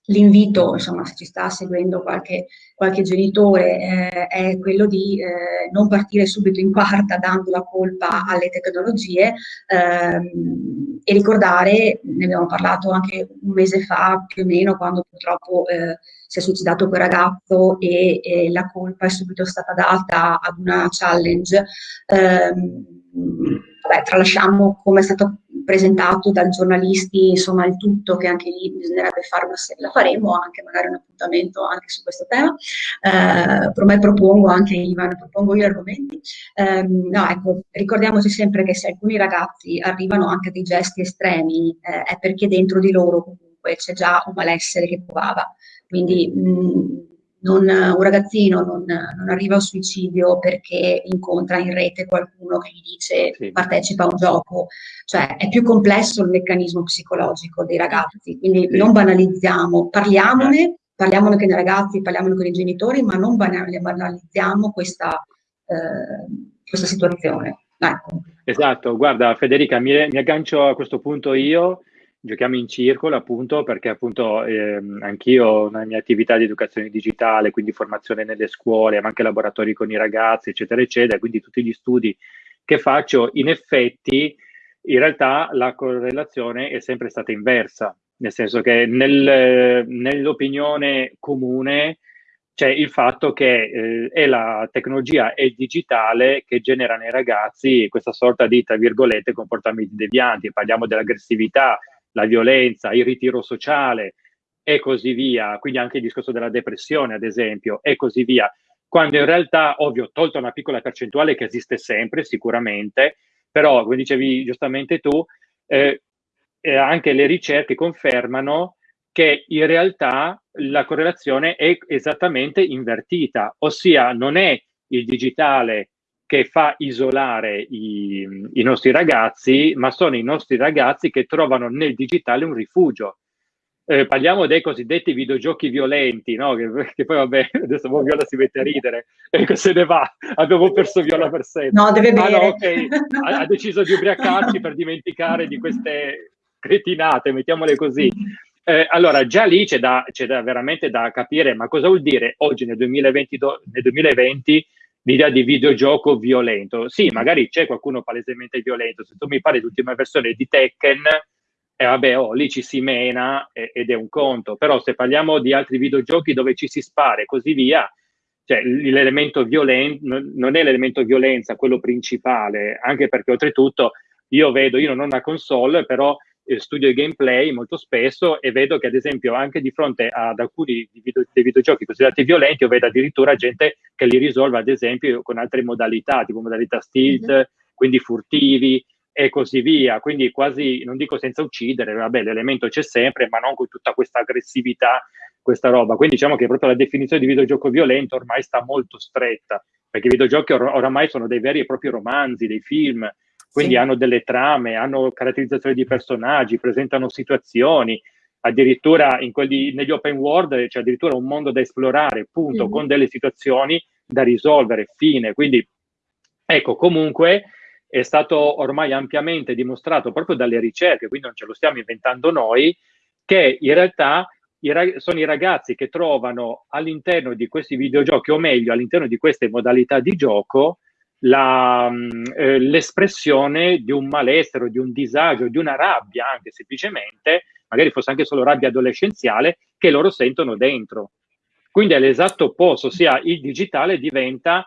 L'invito, insomma, se ci sta seguendo qualche, qualche genitore, eh, è quello di eh, non partire subito in quarta dando la colpa alle tecnologie ehm, e ricordare, ne abbiamo parlato anche un mese fa più o meno, quando purtroppo eh, si è suicidato quel ragazzo e, e, la colpa è subito stata data ad una challenge. Ehm, vabbè, tralasciamo come è stato presentato dai giornalisti, insomma il tutto che anche lì bisognerebbe fare una serie, la faremo anche magari un appuntamento anche su questo tema, eh, per me propongo anche Ivan, propongo gli argomenti, eh, no ecco, ricordiamoci sempre che se alcuni ragazzi arrivano anche a dei gesti estremi eh, è perché dentro di loro comunque c'è già un malessere che provava, quindi mh, non, un ragazzino non, non, arriva al suicidio perché incontra in rete qualcuno che gli dice sì. partecipa a un gioco, cioè è più complesso il meccanismo psicologico dei ragazzi, quindi sì. non banalizziamo, parliamone, eh. parliamone con i ragazzi, parliamone con i genitori, ma non banalizziamo questa, eh, questa situazione. Ecco. Esatto, guarda Federica, mi, mi aggancio a questo punto io giochiamo in circolo appunto perché appunto eh, anch'io nella mia attività di educazione digitale, quindi formazione nelle scuole, ma anche laboratori con i ragazzi, eccetera, eccetera, quindi tutti gli studi che faccio, in effetti in realtà la correlazione è sempre stata inversa, nel senso che nel, nell'opinione comune c'è il fatto che eh, è la tecnologia e il digitale che genera nei ragazzi questa sorta di, tra virgolette, comportamenti devianti. Parliamo dell'aggressività, la violenza, il ritiro sociale e così via, quindi anche il discorso della depressione, ad esempio, e così via. Quando in realtà, ovvio, tolta una piccola percentuale che esiste sempre, sicuramente, però, come dicevi giustamente tu, eh, eh, anche le ricerche confermano che in realtà la correlazione è esattamente invertita, ossia non è il digitale che fa isolare i, i, nostri ragazzi, ma sono i nostri ragazzi che trovano nel digitale un rifugio. Eh, parliamo dei cosiddetti videogiochi violenti, no? che, che, poi vabbè, adesso Viola si mette a ridere, ecco se ne va, abbiamo perso Viola per sempre. No, deve bere. Ah, no, okay. ha, ha deciso di ubriacarsi per dimenticare di queste cretinate, mettiamole così. Eh, allora, già lì c'è, da, c'è da, veramente da capire, ma cosa vuol dire oggi nel 2020, nel 2020 l'idea di videogioco violento. Sì, magari c'è qualcuno palesemente violento. Se tu mi parli dell'ultima versione di Tekken, eh, vabbè, oh, lì ci si mena eh, ed è un conto. Però se parliamo di altri videogiochi dove ci si spara e così via, cioè l'elemento violento non è l'elemento violenza quello principale, anche perché oltretutto io vedo, io non ho una console, però eh, studio i gameplay molto spesso e vedo che ad esempio anche di fronte ad alcuni video, dei videogiochi considerati violenti io vedo addirittura gente che li risolve ad esempio con altre modalità tipo modalità stealth mm-hmm. quindi furtivi e così via quindi quasi non dico senza uccidere vabbè l'elemento c'è sempre ma non con tutta questa aggressività questa roba quindi diciamo che proprio la definizione di videogioco violento ormai sta molto stretta perché i videogiochi or- oramai sono dei veri e propri romanzi dei film quindi sì. hanno delle trame, hanno caratterizzazioni di personaggi, presentano situazioni, addirittura quelli, negli open world c'è addirittura un mondo da esplorare, punto, mm-hmm. con delle situazioni da risolvere, fine. Quindi, ecco, comunque è stato ormai ampiamente dimostrato proprio dalle ricerche, quindi non ce lo stiamo inventando noi, che in realtà sono i ragazzi che trovano all'interno di questi videogiochi, o meglio all'interno di queste modalità di gioco, la, mm, eh, l'espressione di un malessere, di un disagio, di una rabbia anche semplicemente, magari fosse anche solo rabbia adolescenziale, che loro sentono dentro. Quindi è l'esatto opposto, ossia il digitale diventa,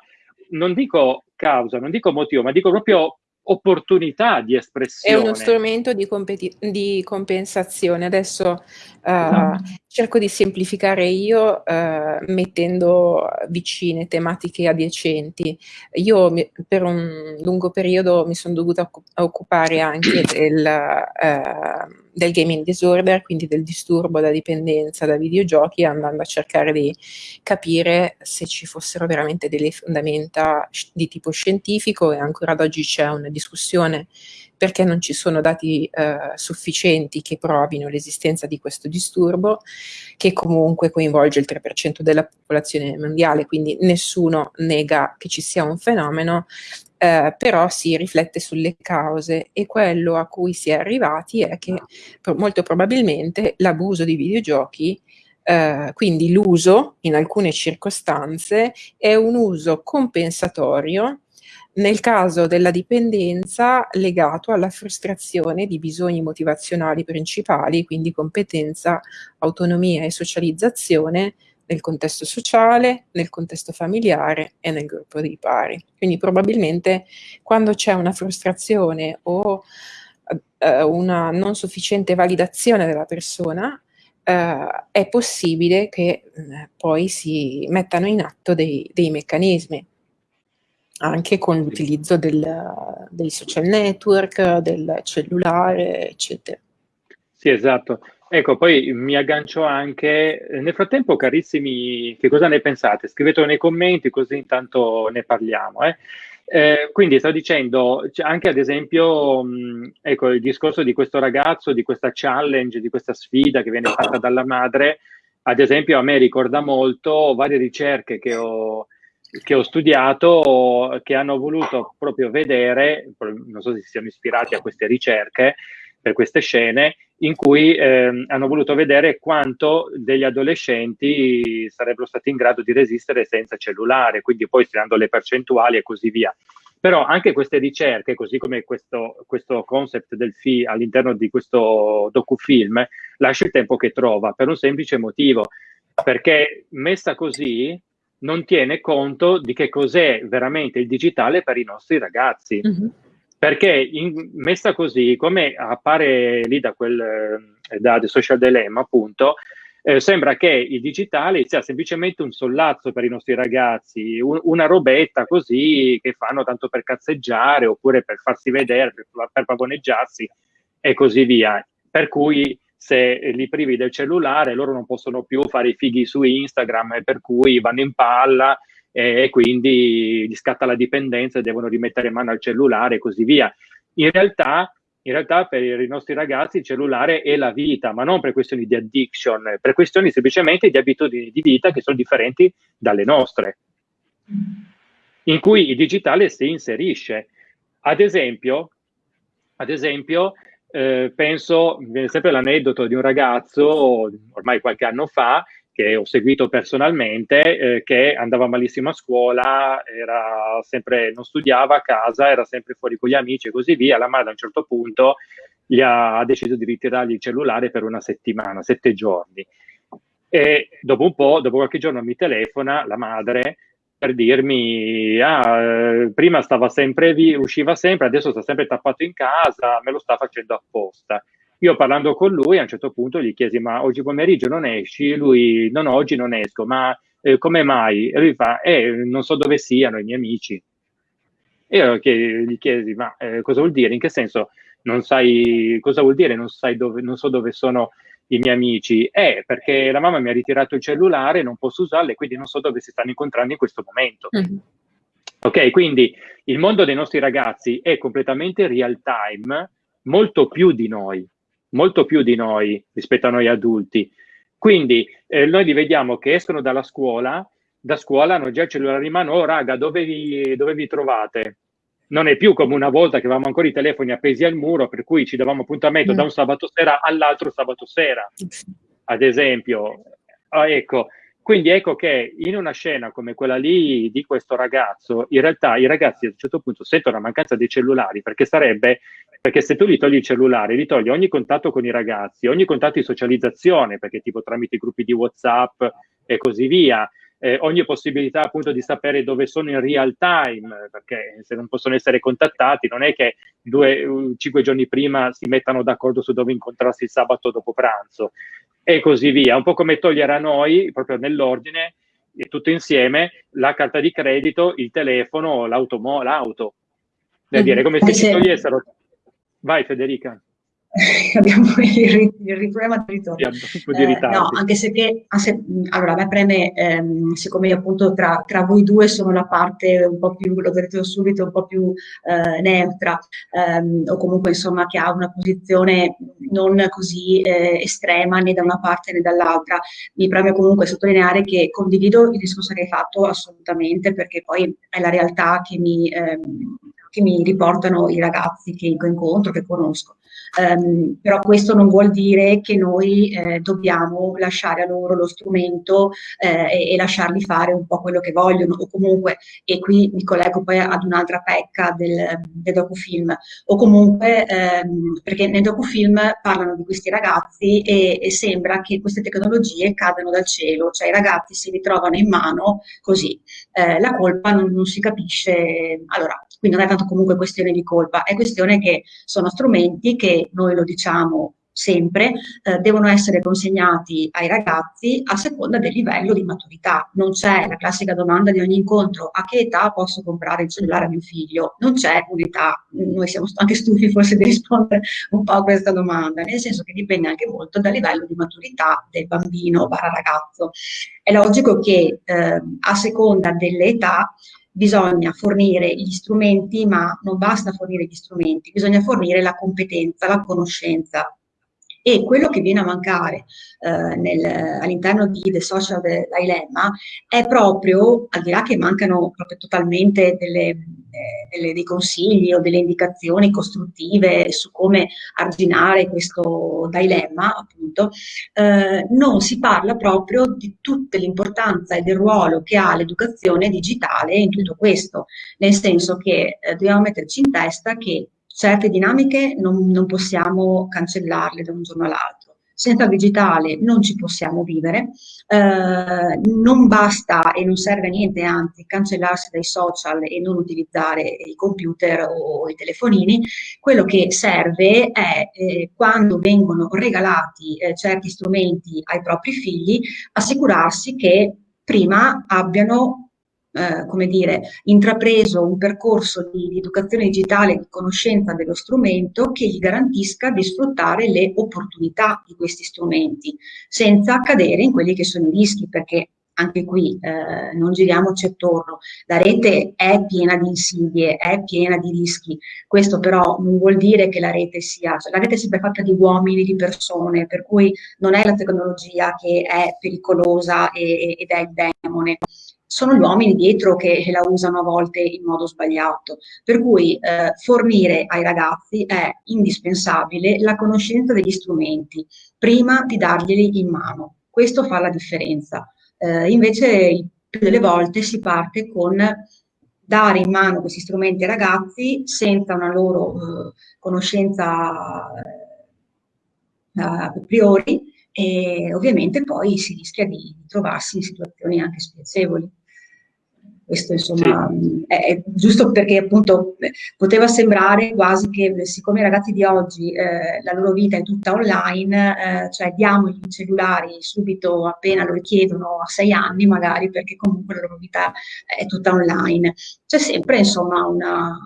non dico causa, non dico motivo, ma dico proprio opportunità di espressione. È uno strumento di, di compensazione. Adesso uh, cerco di semplificare io uh, mettendo vicine tematiche adiacenti. Io mi, per un lungo periodo mi sono dovuta occupare anche del, uh, del gaming disorder, quindi del disturbo da dipendenza da videogiochi, andando a cercare di capire se ci fossero veramente delle fondamenta di tipo scientifico e ancora ad oggi c'è una discussione perché non ci sono dati eh, sufficienti che provino l'esistenza di questo disturbo, che comunque coinvolge il 3% della popolazione mondiale, quindi nessuno nega che ci sia un fenomeno, eh, però si riflette sulle cause e quello a cui si è arrivati è che molto probabilmente l'abuso di videogiochi Uh, quindi l'uso in alcune circostanze è un uso compensatorio nel caso della dipendenza legato alla frustrazione di bisogni motivazionali principali, quindi competenza, autonomia e socializzazione nel contesto sociale, nel contesto familiare e nel gruppo dei pari. Quindi probabilmente quando c'è una frustrazione o eh, una non sufficiente validazione della persona, eh, è possibile che eh, poi si mettano in atto dei, dei meccanismi anche con l'utilizzo dei social network, del cellulare, eccetera. Sì, esatto. Ecco, poi mi aggancio anche, nel frattempo carissimi, che cosa ne pensate? Scrivetelo nei commenti così intanto ne parliamo. Eh? Eh, quindi sto dicendo, anche ad esempio, mh, ecco, il discorso di questo ragazzo, di questa challenge, di questa sfida che viene fatta dalla madre, ad esempio a me ricorda molto varie ricerche che ho, che ho studiato che hanno voluto proprio vedere, non so se si siano ispirati a queste ricerche per queste scene, in cui eh, hanno voluto vedere quanto degli adolescenti sarebbero stati in grado di resistere senza cellulare, quindi poi stilando le percentuali e così via. Però anche queste ricerche, così come questo, questo concept del FI all'interno di questo docufilm, lascia il tempo che trova, per un semplice motivo, perché messa così non tiene conto di che cos'è veramente il digitale per i nostri ragazzi. Mm-hmm. Perché in, messa così, come appare lì da quel eh, da The Social Dilemma, appunto, eh, sembra che il digitale sia semplicemente un sollazzo per i nostri ragazzi, un, una robetta così che fanno tanto per cazzeggiare oppure per farsi vedere, per, per pavoneggiarsi e così via. Per cui se li privi del cellulare loro non possono più fare i fighi su Instagram per cui vanno in palla e quindi gli scatta la dipendenza devono rimettere mano al cellulare e così via. In realtà, in realtà per i nostri ragazzi il cellulare è la vita, ma non per questioni di addiction, per questioni semplicemente di abitudini di vita che sono differenti dalle nostre, in cui il digitale si inserisce. Ad esempio, ad esempio eh, penso, viene sempre l'aneddoto di un ragazzo, ormai qualche anno fa, che ho seguito personalmente, eh, che andava malissimo a scuola, sempre, non studiava a casa, era sempre fuori con gli amici e così via. La madre a un certo punto gli ha, ha deciso di ritirargli il cellulare per una settimana, sette giorni. E dopo un po', dopo qualche giorno mi telefona la madre per dirmi, ah, eh, prima stava sempre via, usciva sempre, adesso sta sempre tappato in casa, me lo sta facendo apposta. Io parlando con lui a un certo punto gli chiesi, ma oggi pomeriggio non esci? Lui, no, no, oggi non esco, ma eh, come mai? E lui fa, eh, non so dove siano i miei amici. E io gli chiesi, ma eh, cosa vuol dire? In che senso? Non sai cosa vuol dire? Non, sai dove, non so dove sono i miei amici? Eh, perché la mamma mi ha ritirato il cellulare, non posso usarlo e quindi non so dove si stanno incontrando in questo momento. Mm-hmm. Ok, quindi il mondo dei nostri ragazzi è completamente real time, molto più di noi, molto più di noi rispetto a noi adulti. Quindi eh, noi li vediamo che escono dalla scuola, da scuola hanno già il cellulare in mano, oh raga, dove vi, dove vi trovate? non è più come una volta che avevamo ancora i telefoni appesi al muro, per cui ci davamo appuntamento mm. da un sabato sera all'altro sabato sera, ad esempio. Ah, ecco, quindi ecco che in una scena come quella lì di questo ragazzo, in realtà i ragazzi a un certo punto sentono la mancanza dei cellulari, perché sarebbe, perché se tu gli togli il cellulare, gli togli ogni contatto con i ragazzi, ogni contatto di socializzazione, perché tipo tramite i gruppi di WhatsApp e così via, eh, ogni possibilità appunto di sapere dove sono in real time, perché se non possono essere contattati non è che due, cinque giorni prima si mettano d'accordo su dove incontrarsi il sabato dopo pranzo e così via. Un po' come togliere a noi, proprio nell'ordine, tutto insieme, la carta di credito, il telefono, l'auto. l'auto. Da dire, come se ci togliessero... Vai Federica. abbiamo il, il problema del ritorno. Eh, no, anche se che, allora a me preme, ehm, siccome appunto tra, tra, voi due sono la parte un po' più, lo vedrete subito, un po' più eh, neutra, ehm, o comunque insomma che ha una posizione non così eh, estrema né da una parte né dall'altra, mi preme comunque sottolineare che condivido il discorso che hai fatto assolutamente, perché poi è la realtà che mi... Ehm, che mi riportano i ragazzi che incontro, che conosco. Um, però questo non vuol dire che noi eh, dobbiamo lasciare a loro lo strumento eh, e, e, lasciarli fare un po' quello che vogliono. O comunque, e qui mi collego poi ad un'altra pecca del, del docufilm, o comunque ehm, perché nel docufilm parlano di questi ragazzi e, e, sembra che queste tecnologie cadano dal cielo, cioè i ragazzi si ritrovano in mano così, eh, la colpa non, non si capisce, allora quindi non è tanto comunque questione di colpa, è questione che sono strumenti che noi lo diciamo sempre, eh, devono essere consegnati ai ragazzi a seconda del livello di maturità. Non c'è la classica domanda di ogni incontro, a che età posso comprare il cellulare a mio figlio? Non c'è un'età, noi siamo anche stufi forse di rispondere un po' a questa domanda, nel senso che dipende anche molto dal livello di maturità del bambino barra ragazzo. È logico che eh, a seconda dell'età bisogna fornire gli strumenti, ma non basta fornire gli strumenti, bisogna fornire la competenza, la conoscenza. E quello che viene a mancare eh, all'interno di The Social Dilemma è proprio, al di là che mancano proprio totalmente delle, eh, delle, dei consigli o delle indicazioni costruttive su come arginare questo dilemma, appunto, eh, non si parla proprio di tutta l'importanza e del ruolo che ha l'educazione digitale in tutto questo, nel senso che eh, dobbiamo metterci in testa che certe dinamiche non, non possiamo cancellarle da un giorno all'altro. Senza digitale non ci possiamo vivere, eh, non basta e non serve a niente, anzi, cancellarsi dai social e non utilizzare i computer o i telefonini. Quello che serve è, eh, quando vengono regalati eh, certi strumenti ai propri figli, assicurarsi che prima abbiano eh, come dire, intrapreso un percorso di, di educazione digitale di conoscenza dello strumento che gli garantisca di sfruttare le opportunità di questi strumenti, senza cadere in quelli che sono i rischi, perché anche qui eh, non giriamoci attorno, la rete è piena di insidie, è piena di rischi, questo però non vuol dire che la rete sia, cioè la rete è sempre fatta di uomini, di persone, per cui non è la tecnologia che è pericolosa e, ed è il demone, sono gli uomini dietro che la usano a volte in modo sbagliato. Per cui eh, fornire ai ragazzi è indispensabile la conoscenza degli strumenti prima di darglieli in mano. Questo fa la differenza. Eh, invece più delle volte si parte con dare in mano questi strumenti ai ragazzi senza una loro eh, conoscenza eh, a priori e ovviamente poi si rischia di trovarsi in situazioni anche spiacevoli. Questo insomma sì. è, è, giusto perché appunto poteva sembrare quasi che siccome i ragazzi di oggi eh, la loro vita è tutta online, eh, cioè diamogli i cellulari subito appena lo richiedono a sei anni magari perché comunque la loro vita è tutta online. C'è sempre insomma una,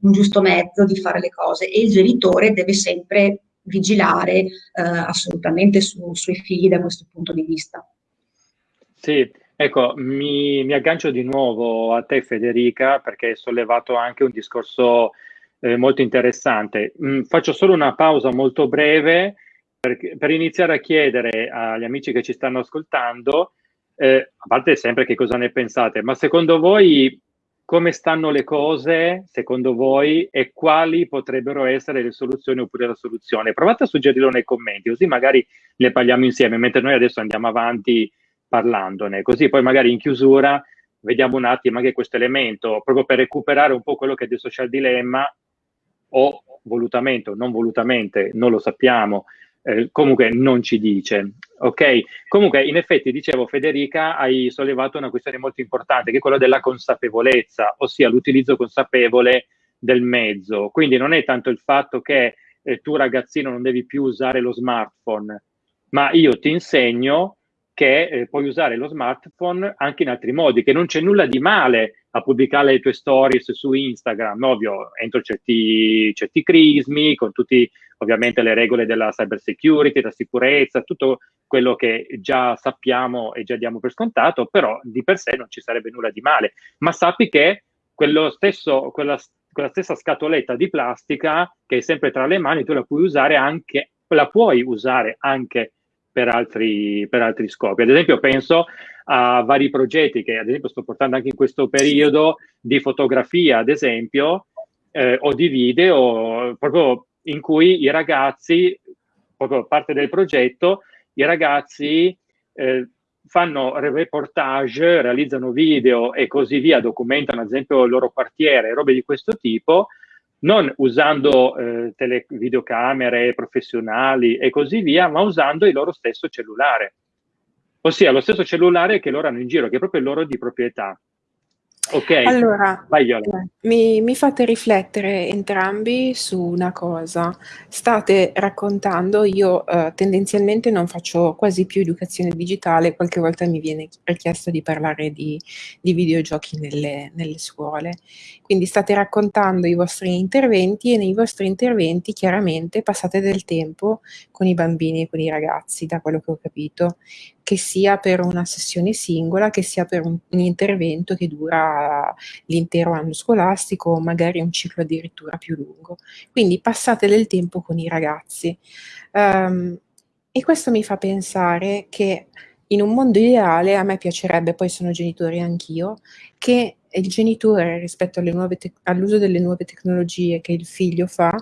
un giusto mezzo di fare le cose e il genitore deve sempre vigilare eh, assolutamente su, sui figli da questo punto di vista. Sì, ecco, mi, mi, aggancio di nuovo a te Federica perché hai sollevato anche un discorso eh, molto interessante. Mm, faccio solo una pausa molto breve per, per, iniziare a chiedere agli amici che ci stanno ascoltando, eh, a parte sempre che cosa ne pensate, ma secondo voi come stanno le cose secondo voi e quali potrebbero essere le soluzioni oppure la soluzione. Provate a suggerirlo nei commenti, così magari ne parliamo insieme, mentre noi adesso andiamo avanti parlandone, così poi magari in chiusura vediamo un attimo anche questo elemento, proprio per recuperare un po' quello che è del social dilemma, o volutamente o non volutamente, non lo sappiamo, eh, comunque non ci dice. Ok? Comunque, in effetti, dicevo, Federica, hai sollevato una questione molto importante, che è quella della consapevolezza, ossia l'utilizzo consapevole del mezzo. Quindi non è tanto il fatto che eh, tu ragazzino non devi più usare lo smartphone, ma io ti insegno che eh, puoi usare lo smartphone anche in altri modi, che non c'è nulla di male a pubblicare le tue stories su Instagram, ovvio, entro certi, certi crismi, con tutte ovviamente le regole della cyber security, della sicurezza, tutto quello che già sappiamo e già diamo per scontato, però di per sé non ci sarebbe nulla di male. Ma sappi che quello stesso, quella, quella stessa scatoletta di plastica che è sempre tra le mani, tu la puoi usare anche, la puoi usare anche per altri, per altri scopi. Ad esempio penso a vari progetti che ad esempio sto portando anche in questo periodo di fotografia, ad esempio, eh, o di video proprio in cui i ragazzi, proprio parte del progetto, i ragazzi eh, fanno reportage, realizzano video e così via, documentano ad esempio il loro quartiere, robe di questo tipo, non usando eh, tele, videocamere professionali e così via, ma usando il loro stesso cellulare. Ossia lo stesso cellulare che loro hanno in giro, che è proprio il loro di proprietà. Ok, allora, Vai, mi, mi, fate riflettere entrambi su una cosa. State raccontando, io eh, tendenzialmente non faccio quasi più educazione digitale, qualche volta mi viene richiesto di parlare di, di videogiochi nelle, nelle, scuole. Quindi state raccontando i vostri interventi e nei vostri interventi chiaramente passate del tempo con i bambini e con i ragazzi, da quello che ho capito che sia per una sessione singola, che sia per un, un intervento che dura l'intero anno scolastico o magari un ciclo addirittura più lungo. Quindi passate del tempo con i ragazzi. Um, e questo mi fa pensare che in un mondo ideale a me piacerebbe, poi sono genitore anch'io, che il genitore rispetto all'uso delle nuove tecnologie che il figlio fa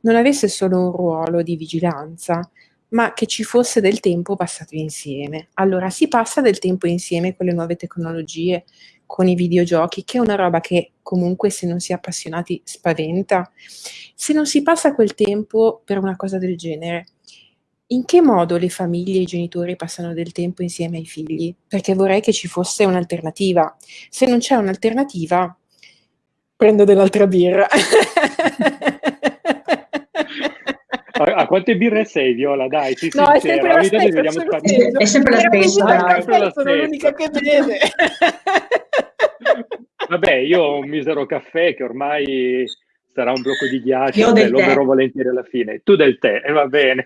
non avesse solo un ruolo di vigilanza, ma che ci fosse del tempo passato insieme. Allora si passa del tempo insieme con le nuove tecnologie, con i videogiochi, che è una roba che comunque se non si è appassionati spaventa. Se non si passa quel tempo per una cosa del genere, in che modo le famiglie e i genitori passano del tempo insieme ai figli? Perché vorrei che ci fosse un'alternativa. Se non c'è un'alternativa, prendo dell'altra birra. A, a, quante birre sei, Viola? Dai, sì, no, è sempre la stessa. È sempre la stessa. Sono l'unica che beve. Vabbè, io ho un misero caffè che ormai sarà un blocco di ghiaccio e lo berrò volentieri alla fine. Tu del tè, e eh, va bene.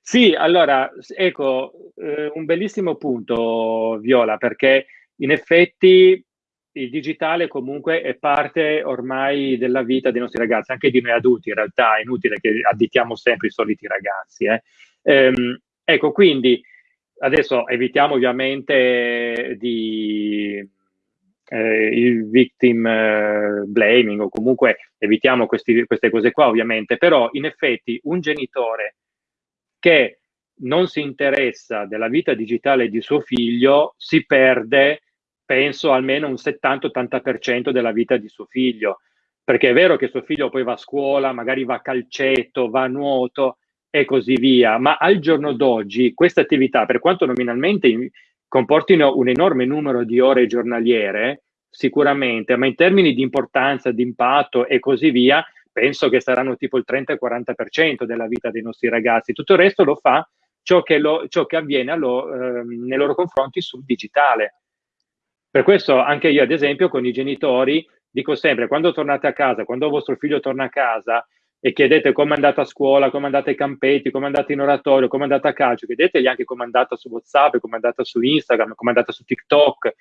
Sì, allora, ecco, eh, un bellissimo punto, Viola, perché in effetti il digitale comunque è parte ormai della vita dei nostri ragazzi, anche di noi adulti in realtà, è inutile che additiamo sempre i soliti ragazzi. Eh. Ehm, ecco, quindi adesso evitiamo ovviamente di, eh, il victim eh, blaming o comunque evitiamo questi, queste cose qua ovviamente, però in effetti un genitore che non si interessa della vita digitale di suo figlio si perde penso almeno un 70-80% della vita di suo figlio, perché è vero che suo figlio poi va a scuola, magari va a calcetto, va a nuoto e così via, ma al giorno d'oggi queste attività, per quanto nominalmente comportino un enorme numero di ore giornaliere, sicuramente, ma in termini di importanza, di impatto e così via, penso che saranno tipo il 30-40% della vita dei nostri ragazzi. Tutto il resto lo fa ciò che, lo, ciò che avviene lo, eh, nei loro confronti sul digitale. Per questo anche io, ad esempio, con i genitori dico sempre, quando tornate a casa, quando vostro figlio torna a casa e chiedete come è andata a scuola, come è andata ai campetti, come è andata in oratorio, come è andata a calcio, chiedetegli anche come è andata su WhatsApp, come è andata su Instagram, come è andata su TikTok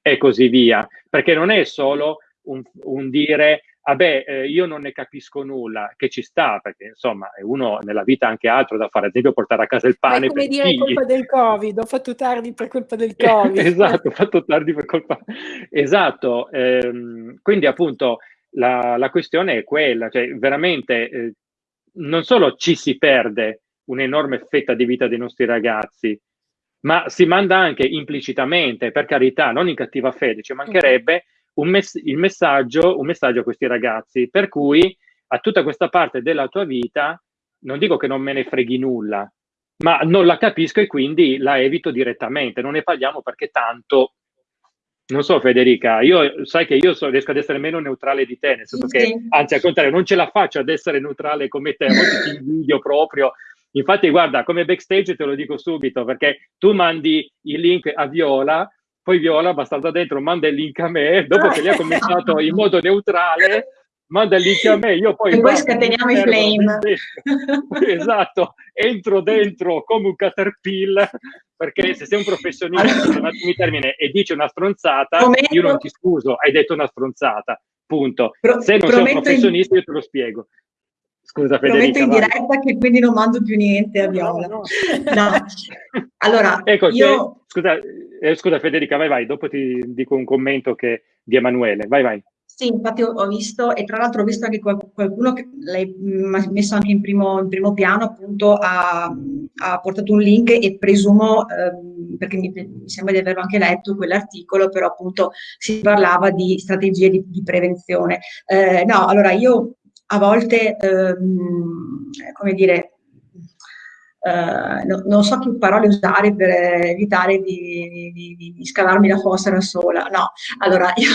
e così via. Perché non è solo un, un dire vabbè, eh, io non ne capisco nulla, che ci sta, perché insomma uno nella vita ha anche altro da fare, ad esempio portare a casa il pane. Ma come dire è colpa del Covid, ho fatto tardi per colpa del Covid. esatto, ho fatto tardi per colpa. Esatto, ehm, quindi appunto la, la, questione è quella, cioè veramente eh, non solo ci si perde un'enorme fetta di vita dei nostri ragazzi, ma si manda anche implicitamente, per carità, non in cattiva fede, ci mancherebbe un, mess- messaggio, un messaggio a questi ragazzi, per cui a tutta questa parte della tua vita non dico che non me ne freghi nulla, ma non la capisco e quindi la evito direttamente, non ne parliamo perché tanto non so Federica, io sai che io so, riesco ad essere meno neutrale di te, nel senso sì. che anzi al contrario non ce la faccio ad essere neutrale come te, a volte ti invidio proprio. Infatti guarda, come backstage te lo dico subito, perché tu mandi il link a Viola poi Viola, abbastanza dentro, manda il link a me, dopo che lei ha cominciato in modo neutrale, manda il link a me, io poi... E poi scateniamo i flame. esatto, entro dentro come un caterpillar, perché se sei un professionista, un attimo termine, e dici una stronzata, Prometto. io non ti scuso, hai detto una stronzata, punto. Se non sei un professionista, in... io te lo spiego. Scusa Federica. Prometto in diretta che quindi non mando più niente a Viola. No, no. no. Allora, ecco, io... Che, scusa, eh, scusa Federica, vai vai, dopo ti dico un commento che, di Emanuele, vai vai. Sì, infatti ho, ho visto, e tra l'altro ho visto anche qualcuno che l'hai messo anche in primo, in primo piano, appunto ha, ha, portato un link e presumo, ehm, perché mi, mi, sembra di averlo anche letto quell'articolo, però appunto si parlava di strategie di, di prevenzione. Eh, no, allora io a volte, ehm, come dire, Uh, no, non so che parole usare per evitare di, di, di, di, scavarmi la fossa da sola. No, allora io,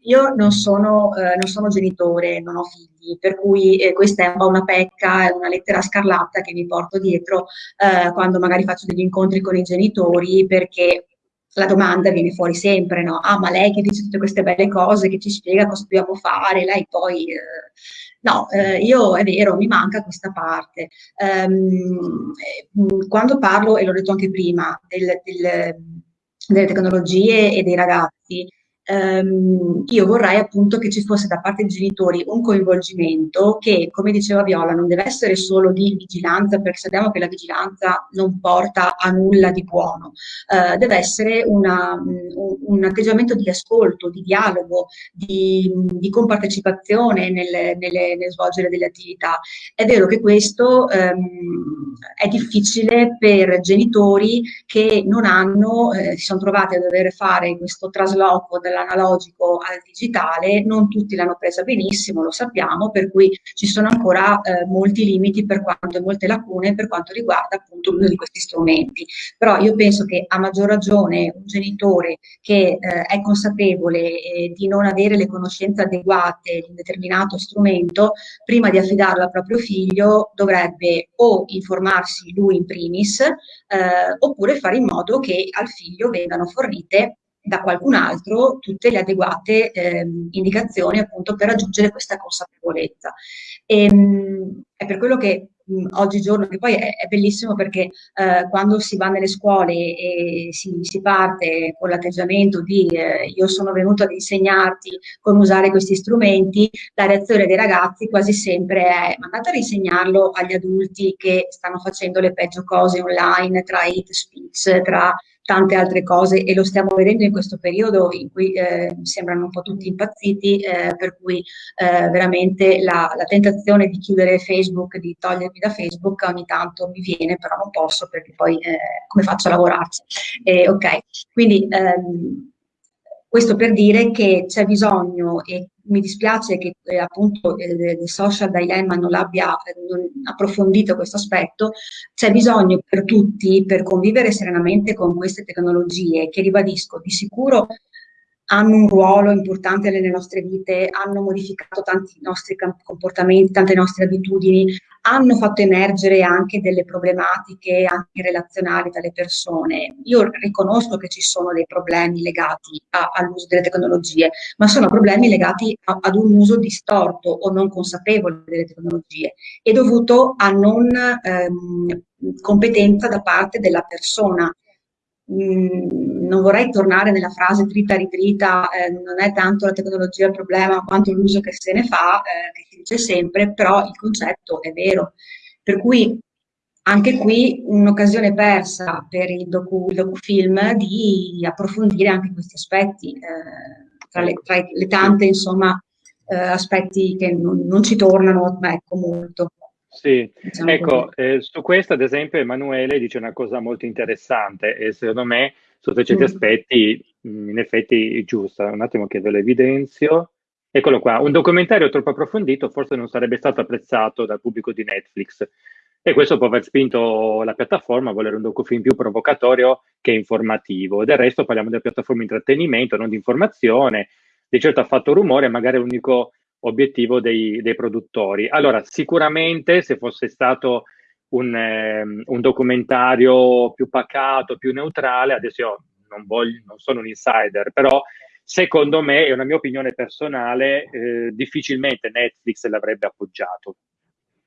io non, sono, uh, non, sono, genitore, non ho figli, per cui eh, questa è un po' una pecca, è una lettera scarlatta che mi porto dietro uh, quando magari faccio degli incontri con i genitori perché la domanda viene fuori sempre, no? Ah, ma lei che dice tutte queste belle cose, che ci spiega cosa dobbiamo fare, lei poi... Eh, no, eh, io è vero, mi manca questa parte. Um, quando parlo, e l'ho detto anche prima, del, del, delle tecnologie e dei ragazzi, ehm, io vorrei appunto che ci fosse da parte dei genitori un coinvolgimento che, come diceva Viola, non deve essere solo di vigilanza, perché sappiamo che la vigilanza non porta a nulla di buono, eh, deve essere una, un, un, atteggiamento di ascolto, di dialogo, di, di compartecipazione nel, nelle, nel svolgere delle attività. È vero che questo ehm, è difficile per genitori che non hanno, eh, si sono trovati a dover fare questo trasloco dall'analogico al digitale, non tutti l'hanno presa benissimo, lo sappiamo, per cui ci sono ancora eh, molti limiti per quanto, molte lacune per quanto riguarda appunto l'uso di questi strumenti. Però io penso che a maggior ragione un genitore che eh, è consapevole eh, di non avere le conoscenze adeguate di un determinato strumento, prima di affidarlo al proprio figlio dovrebbe o informarsi lui in primis, eh, oppure fare in modo che al figlio vengano fornite da qualcun altro tutte le adeguate eh, indicazioni appunto per raggiungere questa consapevolezza. E, ehm, mh, è per quello che mh, oggigiorno, che poi è, è bellissimo perché eh, quando si va nelle scuole e si, si parte con l'atteggiamento di eh, io sono venuto ad insegnarti come usare questi strumenti, la reazione dei ragazzi quasi sempre è ma a insegnarlo agli adulti che stanno facendo le peggio cose online tra hate speech, tra tante altre cose e lo stiamo vedendo in questo periodo in cui eh, sembrano un po' tutti impazziti, eh, per cui eh, veramente la, la, tentazione di chiudere Facebook, di togliermi da Facebook ogni tanto mi viene, però non posso perché poi eh, come faccio a lavorarci? ok, quindi ehm, questo per dire che c'è bisogno, e mi dispiace che eh, appunto eh, il social dilemma non abbia eh, non approfondito questo aspetto, c'è bisogno per tutti, per convivere serenamente con queste tecnologie, che ribadisco, di sicuro hanno un ruolo importante nelle nostre vite, hanno modificato tanti nostri comportamenti, tante nostre abitudini, hanno fatto emergere anche delle problematiche anche relazionali tra le persone. Io riconosco che ci sono dei problemi legati all'uso delle tecnologie, ma sono problemi legati a, ad un uso distorto o non consapevole delle tecnologie e dovuto a non ehm, competenza da parte della persona Mm, non vorrei tornare nella frase trita ritrita, eh, non è tanto la tecnologia il problema quanto l'uso che se ne fa, eh, che si dice sempre, però il concetto è vero. Per cui anche qui un'occasione persa per il, docu, il docufilm di approfondire anche questi aspetti, eh, tra, le, tra, le, tante insomma, eh, aspetti che non, non ci tornano ecco, molto. Sì, diciamo ecco, eh, su questo ad esempio Emanuele dice una cosa molto interessante e secondo me sotto certi mm. aspetti mm, in effetti giusta. Un attimo che ve lo evidenzio. Eccolo qua, un documentario troppo approfondito forse non sarebbe stato apprezzato dal pubblico di Netflix e questo può aver spinto la piattaforma a volere un docufilm più provocatorio che informativo. Del resto parliamo della piattaforma di intrattenimento, non di informazione. Di certo ha fatto rumore, magari l'unico obiettivo dei, dei, produttori. Allora, sicuramente se fosse stato un, eh, un, documentario più pacato, più neutrale, adesso io non, voglio, non sono un insider, però secondo me, è una mia opinione personale, eh, difficilmente Netflix l'avrebbe appoggiato.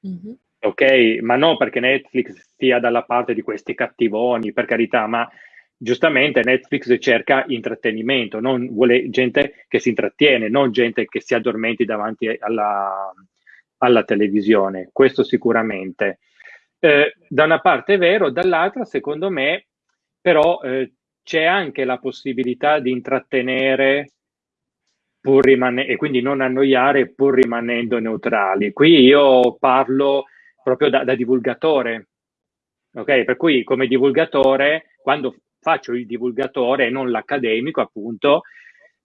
Mm-hmm. Ok, ma non perché Netflix stia dalla parte di questi cattivoni, per carità, ma giustamente Netflix cerca intrattenimento, non vuole gente che si intrattiene, non gente che si addormenti davanti alla, alla televisione, questo sicuramente. Eh, da una parte è vero, dall'altra secondo me però eh, c'è anche la possibilità di intrattenere pur rimanendo, e quindi non annoiare pur rimanendo neutrali. Qui io parlo proprio da, da divulgatore, ok? Per cui come divulgatore, quando faccio il divulgatore e non l'accademico, appunto,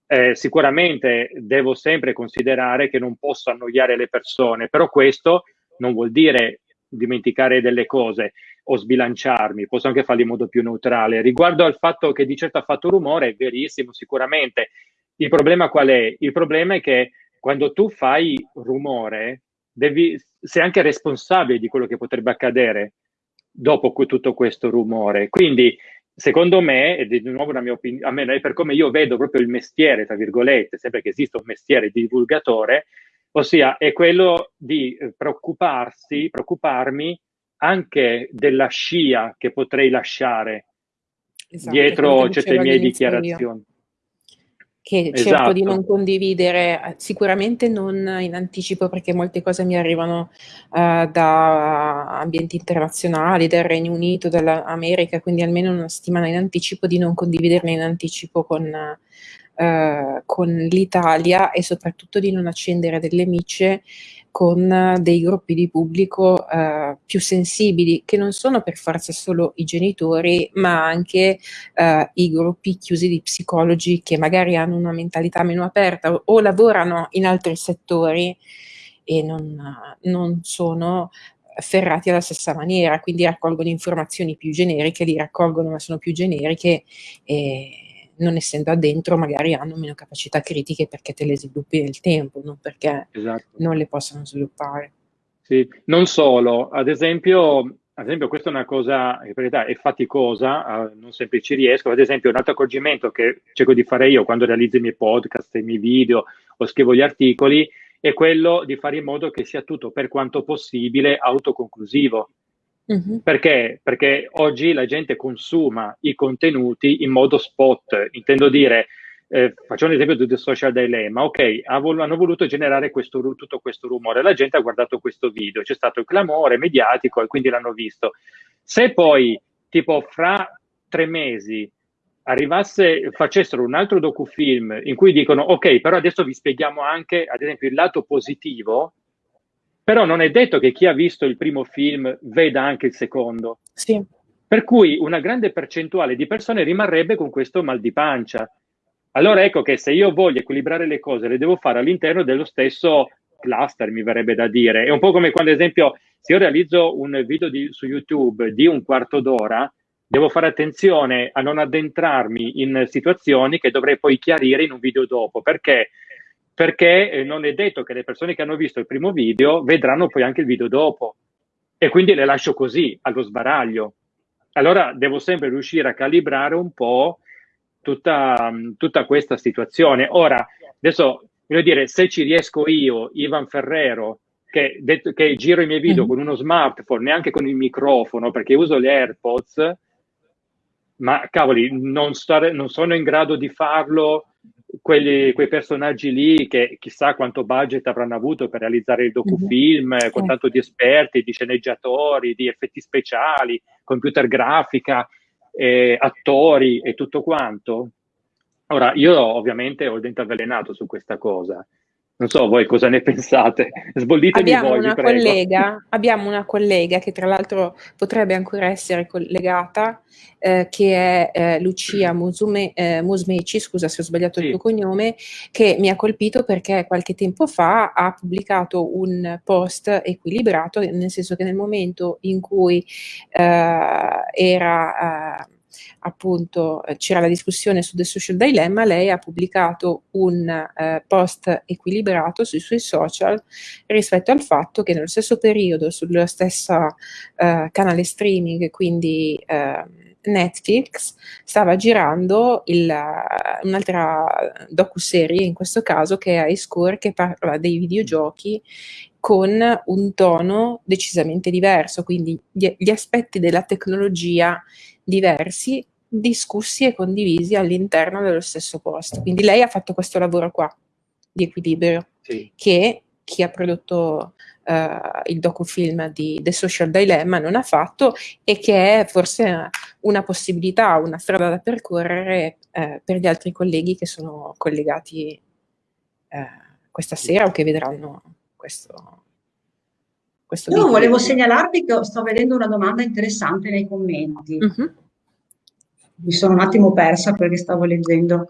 eh, sicuramente devo sempre considerare che non posso annoiare le persone, però questo non vuol dire dimenticare delle cose o sbilanciarmi, posso anche farlo in modo più neutrale. Riguardo al fatto che di certo ha fatto rumore, è verissimo, sicuramente. Il problema qual è? Il problema è che quando tu fai rumore, devi, sei anche responsabile di quello che potrebbe accadere dopo tutto questo rumore. Quindi, secondo me, ed è di nuovo una mia opinione, per come io vedo proprio il mestiere, tra virgolette, sempre che esiste un mestiere di divulgatore, ossia è quello di eh, preoccuparsi, preoccuparmi anche della scia che potrei lasciare esatto, dietro certe mie dichiarazioni. Io che esatto. cerco di non condividere, eh, sicuramente non in anticipo perché molte cose mi arrivano uh, da ambienti internazionali, dal Regno Unito, dall'America, quindi almeno una settimana in anticipo di non condividerle in anticipo con, uh, con l'Italia e soprattutto di non accendere delle micce con dei gruppi di pubblico eh, più sensibili, che non sono per forza solo i genitori, ma anche eh, i gruppi chiusi di psicologi che magari hanno una mentalità meno aperta o, o lavorano in altri settori e non, non sono ferrati alla stessa maniera, quindi raccolgono informazioni più generiche, li raccolgono ma sono più generiche e non essendo addentro magari hanno meno capacità critiche perché te le sviluppi nel tempo, non perché esatto. non le possono sviluppare. Sì, non solo, ad esempio, ad esempio questa è una cosa, in verità è faticosa, non sempre ci riesco, ad esempio un altro accorgimento che cerco di fare io quando realizzo i miei podcast, i miei video o scrivo gli articoli, è quello di fare in modo che sia tutto per quanto possibile autoconclusivo. Uh-huh. Perché? Perché oggi la gente consuma i contenuti in modo spot, intendo dire, eh, facciamo un esempio del social dilemma, ok, hanno voluto generare questo, tutto questo rumore, la gente ha guardato questo video, c'è stato il clamore mediatico e quindi l'hanno visto. Se poi, tipo, fra tre mesi arrivasse, facessero un altro docufilm in cui dicono, ok, però adesso vi spieghiamo anche, ad esempio, il lato positivo, però non è detto che chi ha visto il primo film veda anche il secondo. Sì. Per cui una grande percentuale di persone rimarrebbe con questo mal di pancia. Allora ecco che se io voglio equilibrare le cose, le devo fare all'interno dello stesso cluster, mi verrebbe da dire. È un po' come quando, ad esempio, se io realizzo un video di, su YouTube di un quarto d'ora, devo fare attenzione a non addentrarmi in situazioni che dovrei poi chiarire in un video dopo. Perché? Perché eh, non è detto che le persone che hanno visto il primo video vedranno poi anche il video dopo e quindi le lascio così, allo sbaraglio. Allora devo sempre riuscire a calibrare un po' tutta, tutta questa situazione. Ora, adesso voglio dire, se ci riesco io, Ivan Ferrero, che, detto, che giro i miei video mm. con uno smartphone, neanche con il microfono, perché uso le AirPods, ma cavoli, non, stare, non sono in grado di farlo quelli, quei personaggi lì che chissà quanto budget avranno avuto per realizzare il docufilm, mm-hmm. con tanto di esperti, di sceneggiatori, di effetti speciali, computer grafica, eh, attori e tutto quanto. Ora, io ovviamente ho il dente avvelenato su questa cosa, non so voi cosa ne pensate, sbollitemi abbiamo voi, una collega, abbiamo una collega che tra l'altro potrebbe ancora essere collegata, eh, che è eh, Lucia Musume, eh, Musmeci, scusa se ho sbagliato sì. il tuo cognome, che mi ha colpito perché qualche tempo fa ha pubblicato un post equilibrato, nel senso che nel momento in cui eh, era eh, appunto eh, c'era la discussione su The Social Dilemma, lei ha pubblicato un eh, post equilibrato sui suoi social rispetto al fatto che nello stesso periodo sullo stesso eh, canale streaming, quindi eh, Netflix, stava girando il, un'altra docu-serie, in questo caso che è High Score, che parla dei videogiochi con un tono decisamente diverso, quindi gli, gli aspetti della tecnologia diversi discussi e condivisi all'interno dello stesso post. Quindi lei ha fatto questo lavoro qua di equilibrio sì. che chi ha prodotto uh, il docufilm di The Social Dilemma non ha fatto e che è forse una possibilità, una strada da percorrere uh, per gli altri colleghi che sono collegati eh, questa sera o che vedranno questo, questo Io video. volevo segnalarvi che sto vedendo una domanda interessante nei commenti. Uh -huh. Mi sono un attimo persa perché stavo leggendo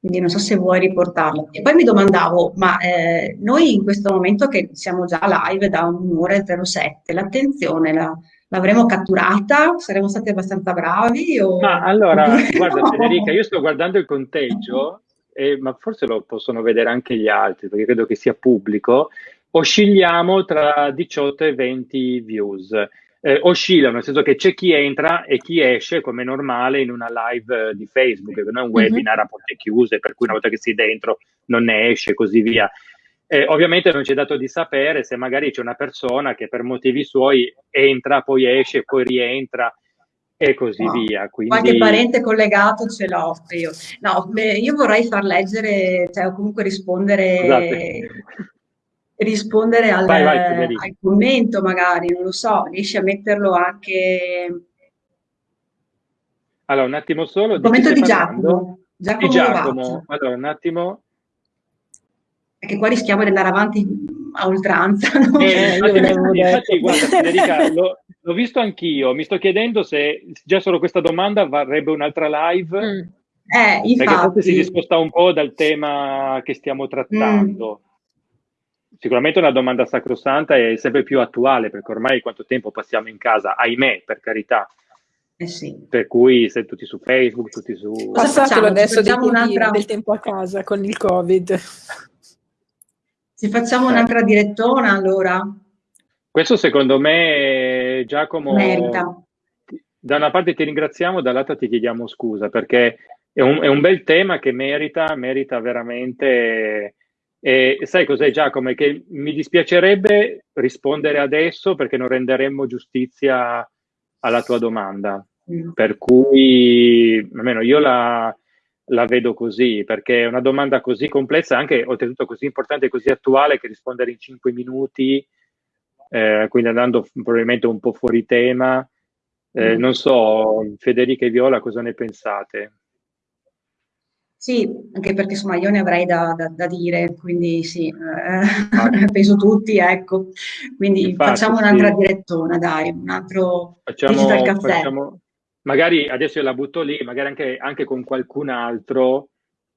quindi non so se vuoi riportarlo. E poi mi domandavo, ma eh, noi in questo momento che siamo già live da un'ora e 07, l'attenzione la, l'avremo catturata? Saremo stati abbastanza bravi? O... Ma allora, guarda Federica, io sto guardando il conteggio, eh, ma forse lo possono vedere anche gli altri, perché credo che sia pubblico, oscilliamo tra 18 e 20 views eh, oscillano, nel senso che c'è chi entra e chi esce come normale in una live di Facebook, che non è un mhm. webinar a porte chiuse, per cui una volta che sei dentro non ne esce e così via. Eh, ovviamente non ci è dato di sapere se magari c'è una persona che per motivi suoi entra, poi esce, poi rientra e così no. via. Quindi... Qualche parente collegato ce l'ho io. No, beh, io vorrei far leggere, cioè o comunque rispondere Scusate rispondere al, vai, vai, al, commento magari, non lo so, riesci a metterlo anche... Allora, un attimo solo. Il commento di Giacomo. Giacomo, di Giacomo. Allora, un attimo. Perché qua rischiamo di andare avanti a oltranza. No? Eh, infatti, infatti, guarda, Federica, l'ho visto anch'io. Mi sto chiedendo se già solo questa domanda varrebbe un'altra live. Mm. Eh, infatti. Perché forse si discosta un po' dal tema che stiamo trattando. Mm sicuramente una domanda sacrosanta e sempre più attuale, perché ormai quanto tempo passiamo in casa, ahimè, per carità. Eh sì. Per cui sei tutti su Facebook, tutti su... Cosa facciamo adesso dei un'altra... del tempo a casa con il Covid? Ci facciamo eh. un'altra direttona allora? Questo secondo me, Giacomo, merita. Da una parte ti ringraziamo, dall'altra ti chiediamo scusa, perché è un, è un bel tema che merita, merita veramente e sai cos'è Giacomo? Che mi dispiacerebbe rispondere adesso perché non renderemmo giustizia alla tua domanda. Mm. Per cui, almeno io la, la, vedo così, perché è una domanda così complessa, anche oltretutto così importante e così attuale, che rispondere in cinque minuti, eh, quindi andando probabilmente un po' fuori tema. Eh, mm. Non so, Federica e Viola, cosa ne pensate? Sì, anche perché insomma io ne avrei da, da, da dire, quindi sì, eh, penso tutti, ecco. Quindi Infatti, facciamo un'altra sì. direttona, dai, un altro facciamo. Facciamo, magari adesso io la butto lì, magari anche, anche con qualcun altro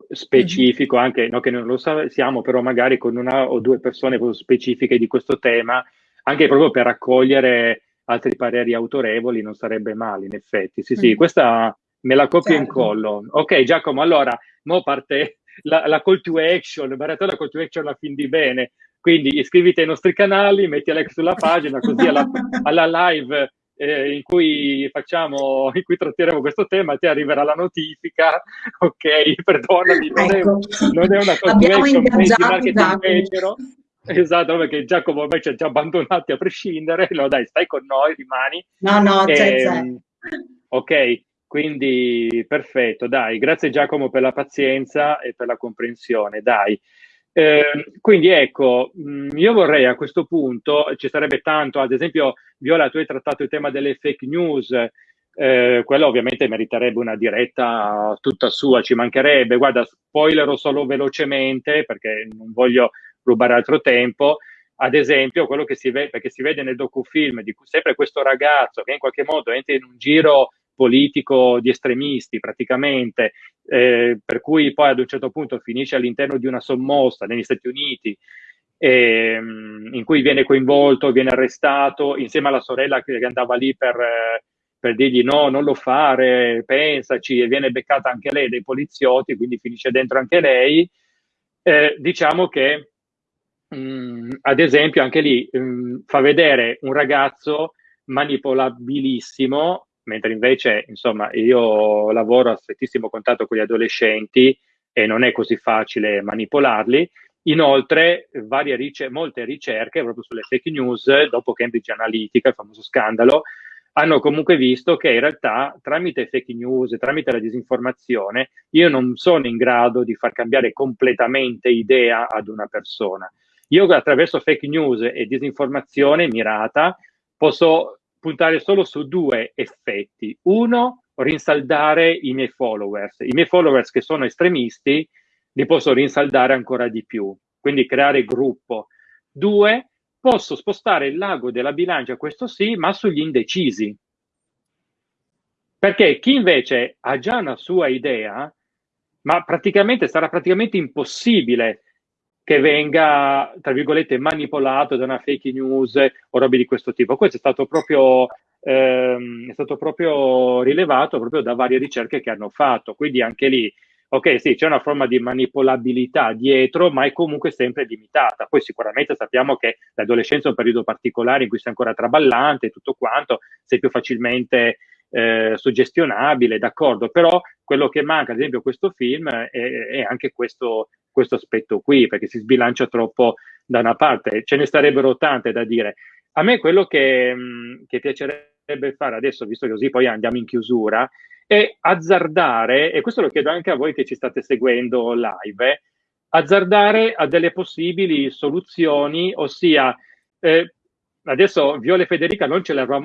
specifico, mm-hmm. anche no, che non lo siamo, però magari con una o due persone specifiche di questo tema, anche proprio per raccogliere altri pareri autorevoli, non sarebbe male in effetti. Sì, mm. sì, questa me la copio certo. in collo. Ok, Giacomo, allora mo parte la, la call to action, la call to action la fin di bene, quindi iscriviti ai nostri canali, metti like sulla pagina, così alla, alla live eh, in cui facciamo, in cui tratteremo questo tema, ti arriverà la notifica, ok, perdonami, non, ecco. è, non è, una call to action di marketing becero, Esatto, perché Giacomo ormai ci ha già abbandonati a prescindere, no dai, stai con noi, rimani. No, no, c'è. Ehm, ok, quindi perfetto, dai, grazie Giacomo per la pazienza e per la comprensione, dai. Eh, quindi ecco, mh, io vorrei a questo punto, ci sarebbe tanto, ad esempio Viola, tu hai trattato il tema delle fake news, eh, quello ovviamente meriterebbe una diretta tutta sua, ci mancherebbe. Guarda, spoilerò solo velocemente perché non voglio rubare altro tempo. Ad esempio, quello che si vede, perché si vede nel docufilm di sempre questo ragazzo che in qualche modo entra in un giro politico di estremisti praticamente, eh, per cui poi ad un certo punto finisce all'interno di una sommossa negli Stati Uniti eh, in cui viene coinvolto, viene arrestato insieme alla sorella che andava lì per, eh, per dirgli no, non lo fare, pensaci, e viene beccata anche lei dai poliziotti, quindi finisce dentro anche lei. Eh, diciamo che mh, mm, ad esempio anche lì mh, mm, fa vedere un ragazzo manipolabilissimo mentre invece, insomma, io lavoro a strettissimo contatto con gli adolescenti e non è così facile manipolarli. Inoltre, ricer- molte ricerche proprio sulle fake news, dopo Cambridge Analytica, il famoso scandalo, hanno comunque visto che in realtà tramite fake news, tramite la disinformazione, io non sono in grado di far cambiare completamente idea ad una persona. Io attraverso fake news e disinformazione mirata posso puntare solo su due effetti. Uno, rinsaldare i miei followers. I miei followers che sono estremisti li posso rinsaldare ancora di più, quindi creare gruppo. Due, posso spostare il lago della bilancia, questo sì, ma sugli indecisi. Perché chi invece ha già una sua idea, ma praticamente sarà praticamente impossibile che venga, tra virgolette, manipolato da una fake news o robe di questo tipo. Questo è stato proprio, ehm, è stato proprio rilevato proprio da varie ricerche che hanno fatto. Quindi anche lì, ok, sì, c'è una forma di manipolabilità dietro, ma è comunque sempre limitata. Poi sicuramente sappiamo che l'adolescenza è un periodo particolare in cui sei ancora traballante e tutto quanto, sei più facilmente eh, suggestionabile, d'accordo, però quello che manca, ad esempio, questo film è, è anche questo, questo aspetto qui, perché si sbilancia troppo da una parte. Ce ne starebbero tante da dire. A me quello che, che piacerebbe fare adesso, visto che così poi andiamo in chiusura, è azzardare, e questo lo chiedo anche a voi che ci state seguendo live, eh, azzardare a delle possibili soluzioni, ossia eh, adesso Viola e Federica non,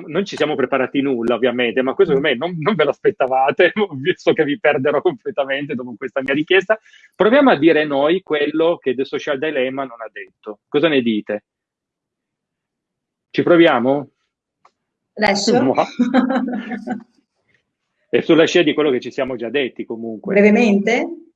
non, ci siamo preparati nulla ovviamente, ma questo per me non, non ve lo aspettavate, so che vi perderò completamente dopo questa mia richiesta. Proviamo a dire noi quello che The Social Dilemma non ha detto. Cosa ne dite? Ci proviamo? Adesso? È sulla scia di quello che ci siamo già detti comunque. Brevemente?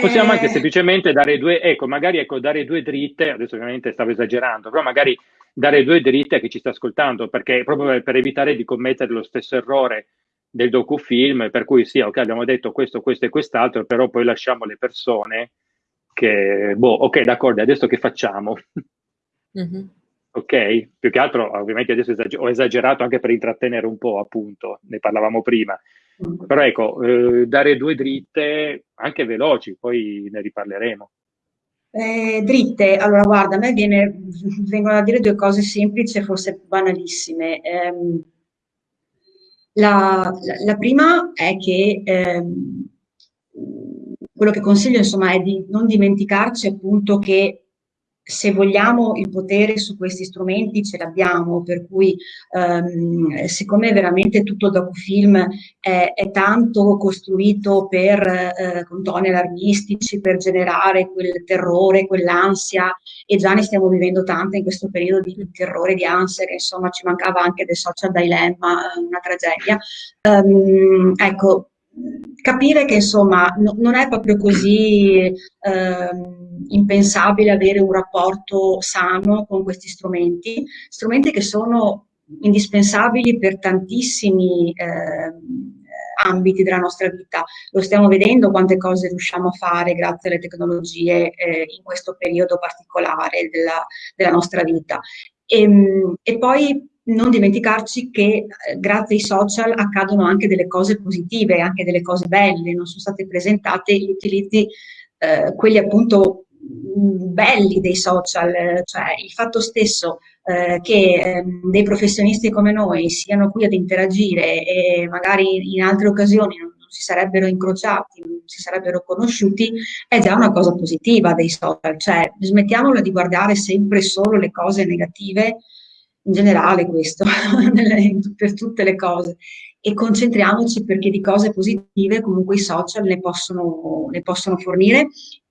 Possiamo anche eh. semplicemente dare due, ecco, magari ecco, dare due dritte, adesso ovviamente stavo esagerando, però magari dare due dritte a chi ci sta ascoltando, perché proprio per evitare di commettere lo stesso errore del docufilm, per cui sì, ok, abbiamo detto questo, questo e quest'altro, però poi lasciamo le persone che, boh, ok, d'accordo, adesso che facciamo? Mm-hmm. Ok? Più che altro, ovviamente adesso ho esagerato anche per intrattenere un po', appunto, ne parlavamo prima. Però ecco, eh, dare due dritte anche veloci, poi ne riparleremo. Eh, dritte, allora guarda, a me viene, vengono a dire due cose semplici e forse banalissime. Eh, la, la, la, prima è che ehm, quello che consiglio insomma è di non dimenticarci appunto che se vogliamo il potere su questi strumenti ce l'abbiamo, per cui ehm, siccome veramente tutto il docufilm è, è tanto costruito per, eh, con toni allarmistici, per generare quel terrore, quell'ansia, e già ne stiamo vivendo tante in questo periodo di terrore, di ansia, che insomma ci mancava anche del social dilemma, una tragedia. Um, ecco, capire che insomma no, non è proprio così eh, impensabile avere un rapporto sano con questi strumenti, strumenti che sono indispensabili per tantissimi eh, ambiti della nostra vita. Lo stiamo vedendo quante cose riusciamo a fare grazie alle tecnologie eh, in questo periodo particolare della, della nostra vita. E, ehm, e poi non dimenticarci che eh, grazie ai social accadono anche delle cose positive, anche delle cose belle, non sono state presentate gli utilizzi, eh, quelli appunto mm, belli dei social, cioè il fatto stesso eh, che eh, dei professionisti come noi siano qui ad interagire e magari in altre occasioni non, non si sarebbero incrociati, non si sarebbero conosciuti, è già una cosa positiva dei social, cioè smettiamola di guardare sempre solo le cose negative in generale questo, per tutte le cose. E concentriamoci perché di cose positive comunque i social ne possono, ne possono fornire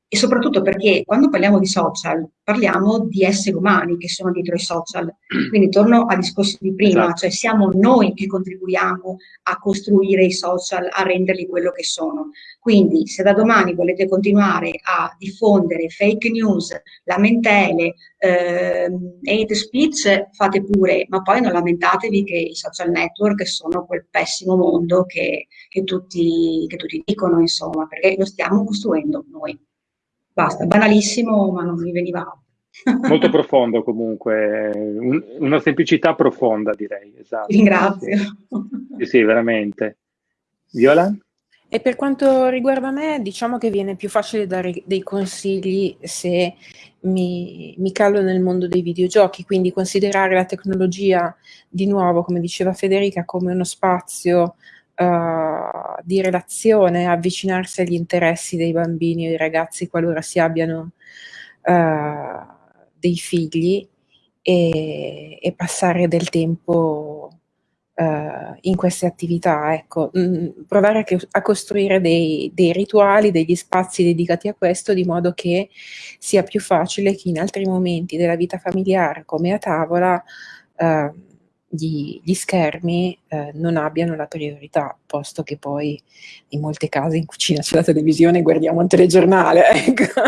e soprattutto perché quando parliamo di social parliamo di esseri umani che sono dietro i social. Quindi torno al discorso di prima, esatto. cioè siamo noi che contribuiamo a costruire i social, a renderli quello che sono. Quindi se da domani volete continuare a diffondere fake news, lamentele, eh, hate speech, fate pure, ma poi non lamentatevi che i social network sono quel pessimo mondo che, che, tutti, che tutti dicono, insomma, perché lo stiamo costruendo noi. Basta, banalissimo, ma non mi veniva Molto profondo comunque, un, una semplicità profonda direi. Esatto. Ringrazio. Sì, sì, veramente. Viola? E per quanto riguarda me, diciamo che viene più facile dare dei consigli se mi, mi calo nel mondo dei videogiochi, quindi considerare la tecnologia di nuovo, come diceva Federica, come uno spazio uh, di relazione, avvicinarsi agli interessi dei bambini o dei ragazzi qualora si abbiano uh, dei figli e, e, passare del tempo uh, in queste attività, ecco, mh, mm, provare a, a costruire dei, dei, rituali, degli spazi dedicati a questo, di modo che sia più facile che in altri momenti della vita familiare, come a tavola, uh, gli, gli, schermi uh, non abbiano la priorità, posto che poi in molte case in cucina c'è la televisione e guardiamo il telegiornale. Ecco.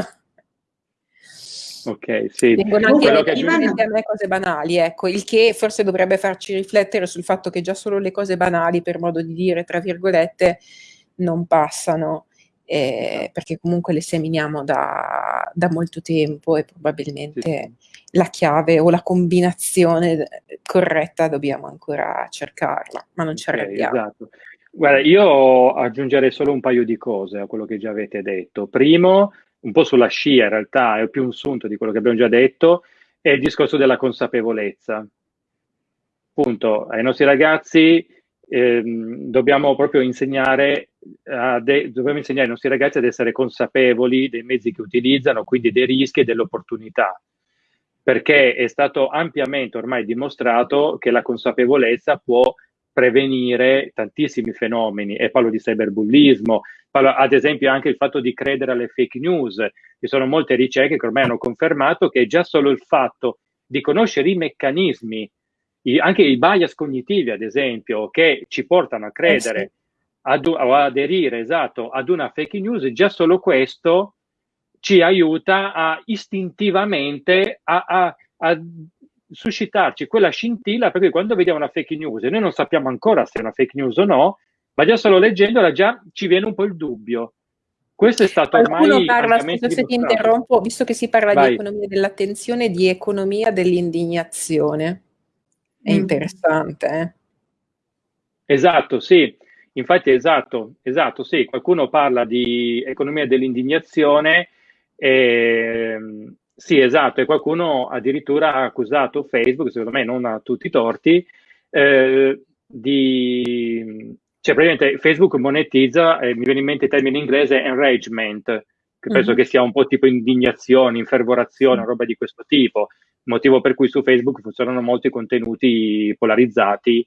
Ok, sì. Vengono anche che aggiungi... a me cose banali, ecco, il che forse dovrebbe farci riflettere sul fatto che già solo le cose banali, per modo di dire, tra virgolette, non passano, eh, perché comunque le seminiamo da, da molto tempo e probabilmente sì. la chiave o la combinazione corretta dobbiamo ancora cercarla, ma non ci okay, arrendiamo. Esatto. Guarda, io aggiungerei solo un paio di cose a quello che già avete detto. Primo, un po' sulla scia in realtà, è più un sunto di quello che abbiamo già detto, è il discorso della consapevolezza. Appunto, ai nostri ragazzi ehm, dobbiamo proprio insegnare, de- dobbiamo insegnare ai nostri ragazzi ad essere consapevoli dei mezzi che utilizzano, quindi dei rischi e delle opportunità, perché è stato ampiamente ormai dimostrato che la consapevolezza può prevenire tantissimi fenomeni, e parlo di cyberbullismo, parlo ad esempio anche il fatto di credere alle fake news, ci sono molte ricerche che ormai hanno confermato che già solo il fatto di conoscere i meccanismi, anche i bias cognitivi ad esempio, che ci portano a credere eh sì. Ad, o aderire esatto, ad una fake news, già solo questo ci aiuta a istintivamente a, a, a suscitarci quella scintilla perché quando vediamo una fake news e noi non sappiamo ancora se è una fake news o no, ma già solo leggendola già ci viene un po' il dubbio. Questo è stato Qualcuno ormai parla, scusa se ti interrompo, visto che si parla Vai. di economia dell'attenzione, di economia dell'indignazione. È mm. interessante, eh? Esatto, sì. Infatti, esatto, esatto, sì. Qualcuno parla di economia dell'indignazione e, sì, esatto, e qualcuno addirittura ha accusato Facebook, secondo me non a tutti i torti, eh, di... Cioè, praticamente Facebook monetizza, eh, mi viene in mente il termine inglese enragement, che penso mm-hmm. che sia un po' tipo indignazione, infervorazione, roba di questo tipo, motivo per cui su Facebook funzionano molti contenuti polarizzati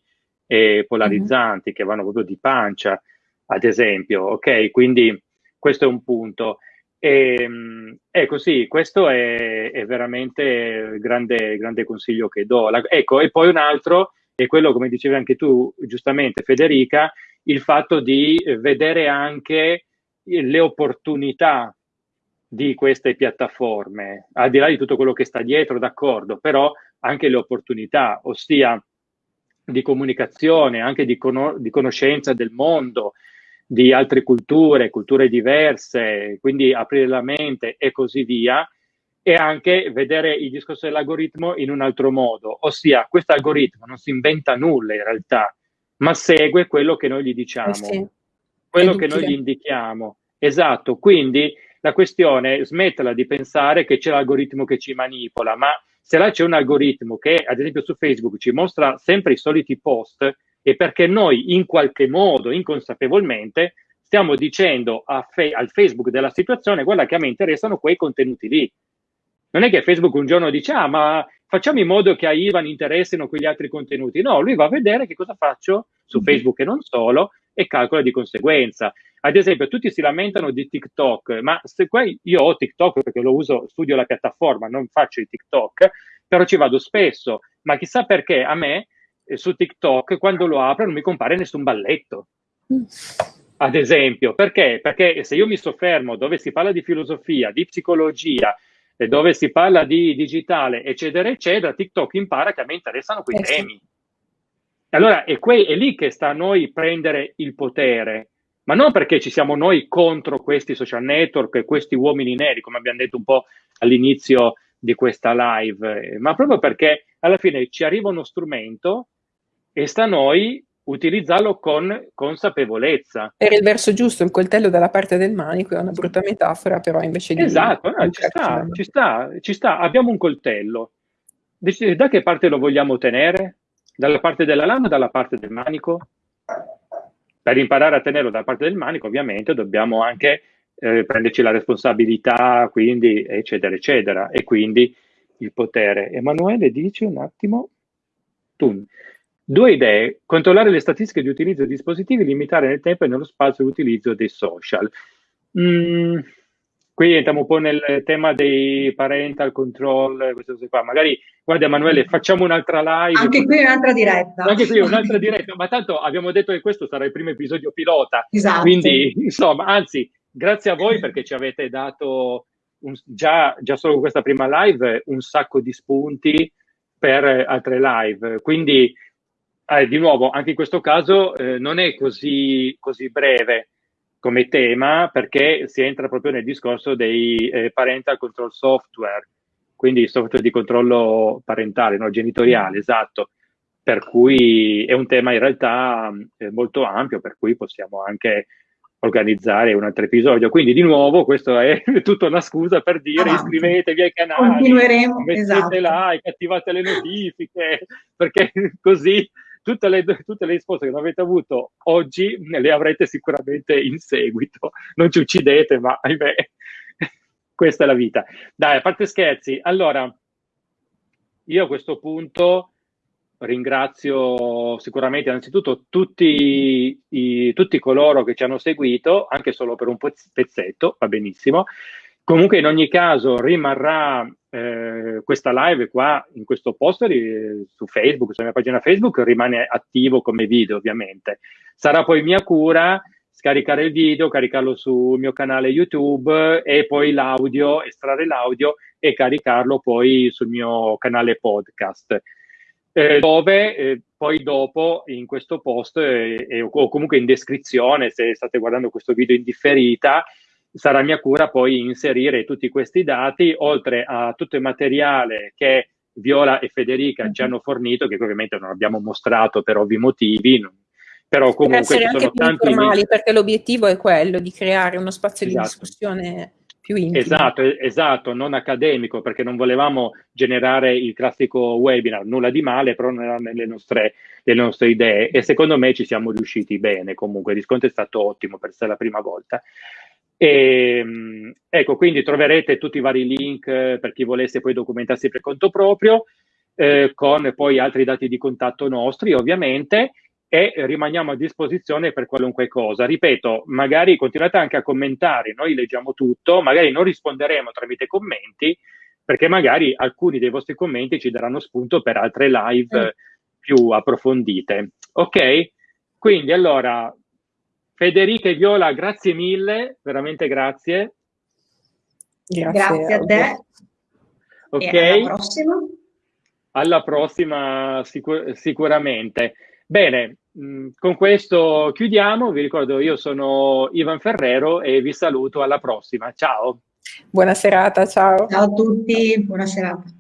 e polarizzanti, mm-hmm. che vanno proprio di pancia, ad esempio, ok? Quindi questo è un punto. E, ehm, ecco sì, questo è, è veramente il grande, grande, consiglio che do. La, ecco, e poi un altro è quello, come dicevi anche tu giustamente Federica, il fatto di vedere anche le opportunità di queste piattaforme, al di là di tutto quello che sta dietro, d'accordo, però anche le opportunità, ossia di comunicazione, anche di, con- di conoscenza del mondo, di altre culture, culture diverse, quindi aprire la mente e così via, e anche vedere il discorso dell'algoritmo in un altro modo, ossia questo algoritmo non si inventa nulla in realtà, ma segue quello che noi gli diciamo, eh sì. quello che noi gli indichiamo. Esatto, quindi la questione smettela di pensare che c'è l'algoritmo che ci manipola, ma se là c'è un algoritmo che ad esempio su Facebook ci mostra sempre i soliti post, e perché noi in qualche modo, inconsapevolmente, stiamo dicendo fe- al Facebook della situazione, guarda che a me interessano quei contenuti lì. Non è che Facebook un giorno dice, ah, ma facciamo in modo che a Ivan interessino quegli altri contenuti. No, lui va a vedere che cosa faccio su mm-hmm. Facebook e non solo e calcola di conseguenza. Ad esempio, tutti si lamentano di TikTok, ma se poi io ho TikTok perché lo uso, studio la piattaforma, non faccio i TikTok, però ci vado spesso. Ma chissà perché a me su TikTok quando lo apro non mi compare nessun balletto. Mm. Ad esempio, perché? Perché se io mi soffermo dove si parla di filosofia, di psicologia, dove si parla di digitale, eccetera, eccetera, TikTok impara che a me interessano quei eh temi. Allora è, que- è lì che sta a noi prendere il potere, ma non perché ci siamo noi contro questi social network e questi uomini neri, come abbiamo detto un po' all'inizio di questa live, ma proprio perché alla fine ci arriva uno strumento e sta a noi utilizzarlo con consapevolezza. Era il verso giusto, il coltello dalla parte del manico, è una brutta metafora, però invece di... Esatto, no, ci, sta, ci, sta, ci sta, abbiamo un coltello. Da che parte lo vogliamo tenere? Dalla parte della lama o dalla parte del manico? Per imparare a tenerlo dalla parte del manico, ovviamente, dobbiamo anche eh, prenderci la responsabilità, quindi, eccetera, eccetera, e quindi il potere. Emanuele, dici un attimo? Tu. Due idee, controllare le statistiche di utilizzo di dispositivi, limitare nel tempo e nello spazio l'utilizzo dei social. Mm, qui entriamo un po' nel tema dei parental control, queste cose qua. Magari, guarda Emanuele, facciamo un'altra live. Anche qui un'altra diretta. Anche qui un'altra diretta, ma tanto abbiamo detto che questo sarà il primo episodio pilota. Esatto. Quindi, insomma, anzi, grazie a voi perché ci avete dato un, già, già solo con questa prima live un sacco di spunti per altre live. Quindi eh, di nuovo, anche in questo caso eh, non è così, così, breve come tema perché si entra proprio nel discorso dei eh, parental control software, quindi software di controllo parentale, no? genitoriale, esatto. Per cui è un tema in realtà eh, molto ampio, per cui possiamo anche organizzare un altro episodio. Quindi di nuovo questa è tutta una scusa per dire Avanti. iscrivetevi ai canali, Continueremo, mettete esatto. like, attivate le notifiche, perché così tutte le, tutte le risposte che non avete avuto oggi le avrete sicuramente in seguito. Non ci uccidete, ma ahimè, questa è la vita. Dai, a parte scherzi, allora, io a questo punto ringrazio sicuramente innanzitutto tutti, i, tutti coloro che ci hanno seguito, anche solo per un pezzetto, va benissimo. Comunque in ogni caso rimarrà eh, questa live qua in questo post eh, su Facebook, sulla mia pagina Facebook, rimane attivo come video ovviamente. Sarà poi mia cura scaricare il video, caricarlo sul mio canale YouTube e poi l'audio, estrarre l'audio e caricarlo poi sul mio canale podcast. Eh, dove eh, poi dopo in questo post eh, o comunque in descrizione, se state guardando questo video in differita, sarà mia cura poi inserire tutti questi dati, oltre a tutto il materiale che Viola e Federica ci hanno fornito, che ovviamente non abbiamo mostrato per ovvi motivi, però comunque ci sono tanti informali, perché l'obiettivo è quello di creare uno spazio esatto. di discussione più intimo. Esatto, esatto, non accademico, perché non volevamo generare il classico webinar, nulla di male, però non erano nelle nostre, nelle nostre idee e secondo me ci siamo riusciti bene comunque, il riscontro è stato ottimo per essere la prima volta. E, ehm, ecco, quindi troverete tutti i vari link eh, per chi volesse poi documentarsi per conto proprio, eh, con poi altri dati di contatto nostri, ovviamente, e rimaniamo a disposizione per qualunque cosa. Ripeto, magari continuate anche a commentare, noi leggiamo tutto, magari non risponderemo tramite commenti, perché magari alcuni dei vostri commenti ci daranno spunto per altre live mm. più approfondite. Ok? Quindi allora Federica e Viola, grazie mille, veramente grazie. Grazie, grazie a te. Ok. E alla prossima. Alla prossima sicur sicuramente. Bene, mh, mm, con questo chiudiamo. Vi ricordo, io sono Ivan Ferrero e vi saluto alla prossima. Ciao. Buona serata, ciao. Ciao a tutti, buona serata.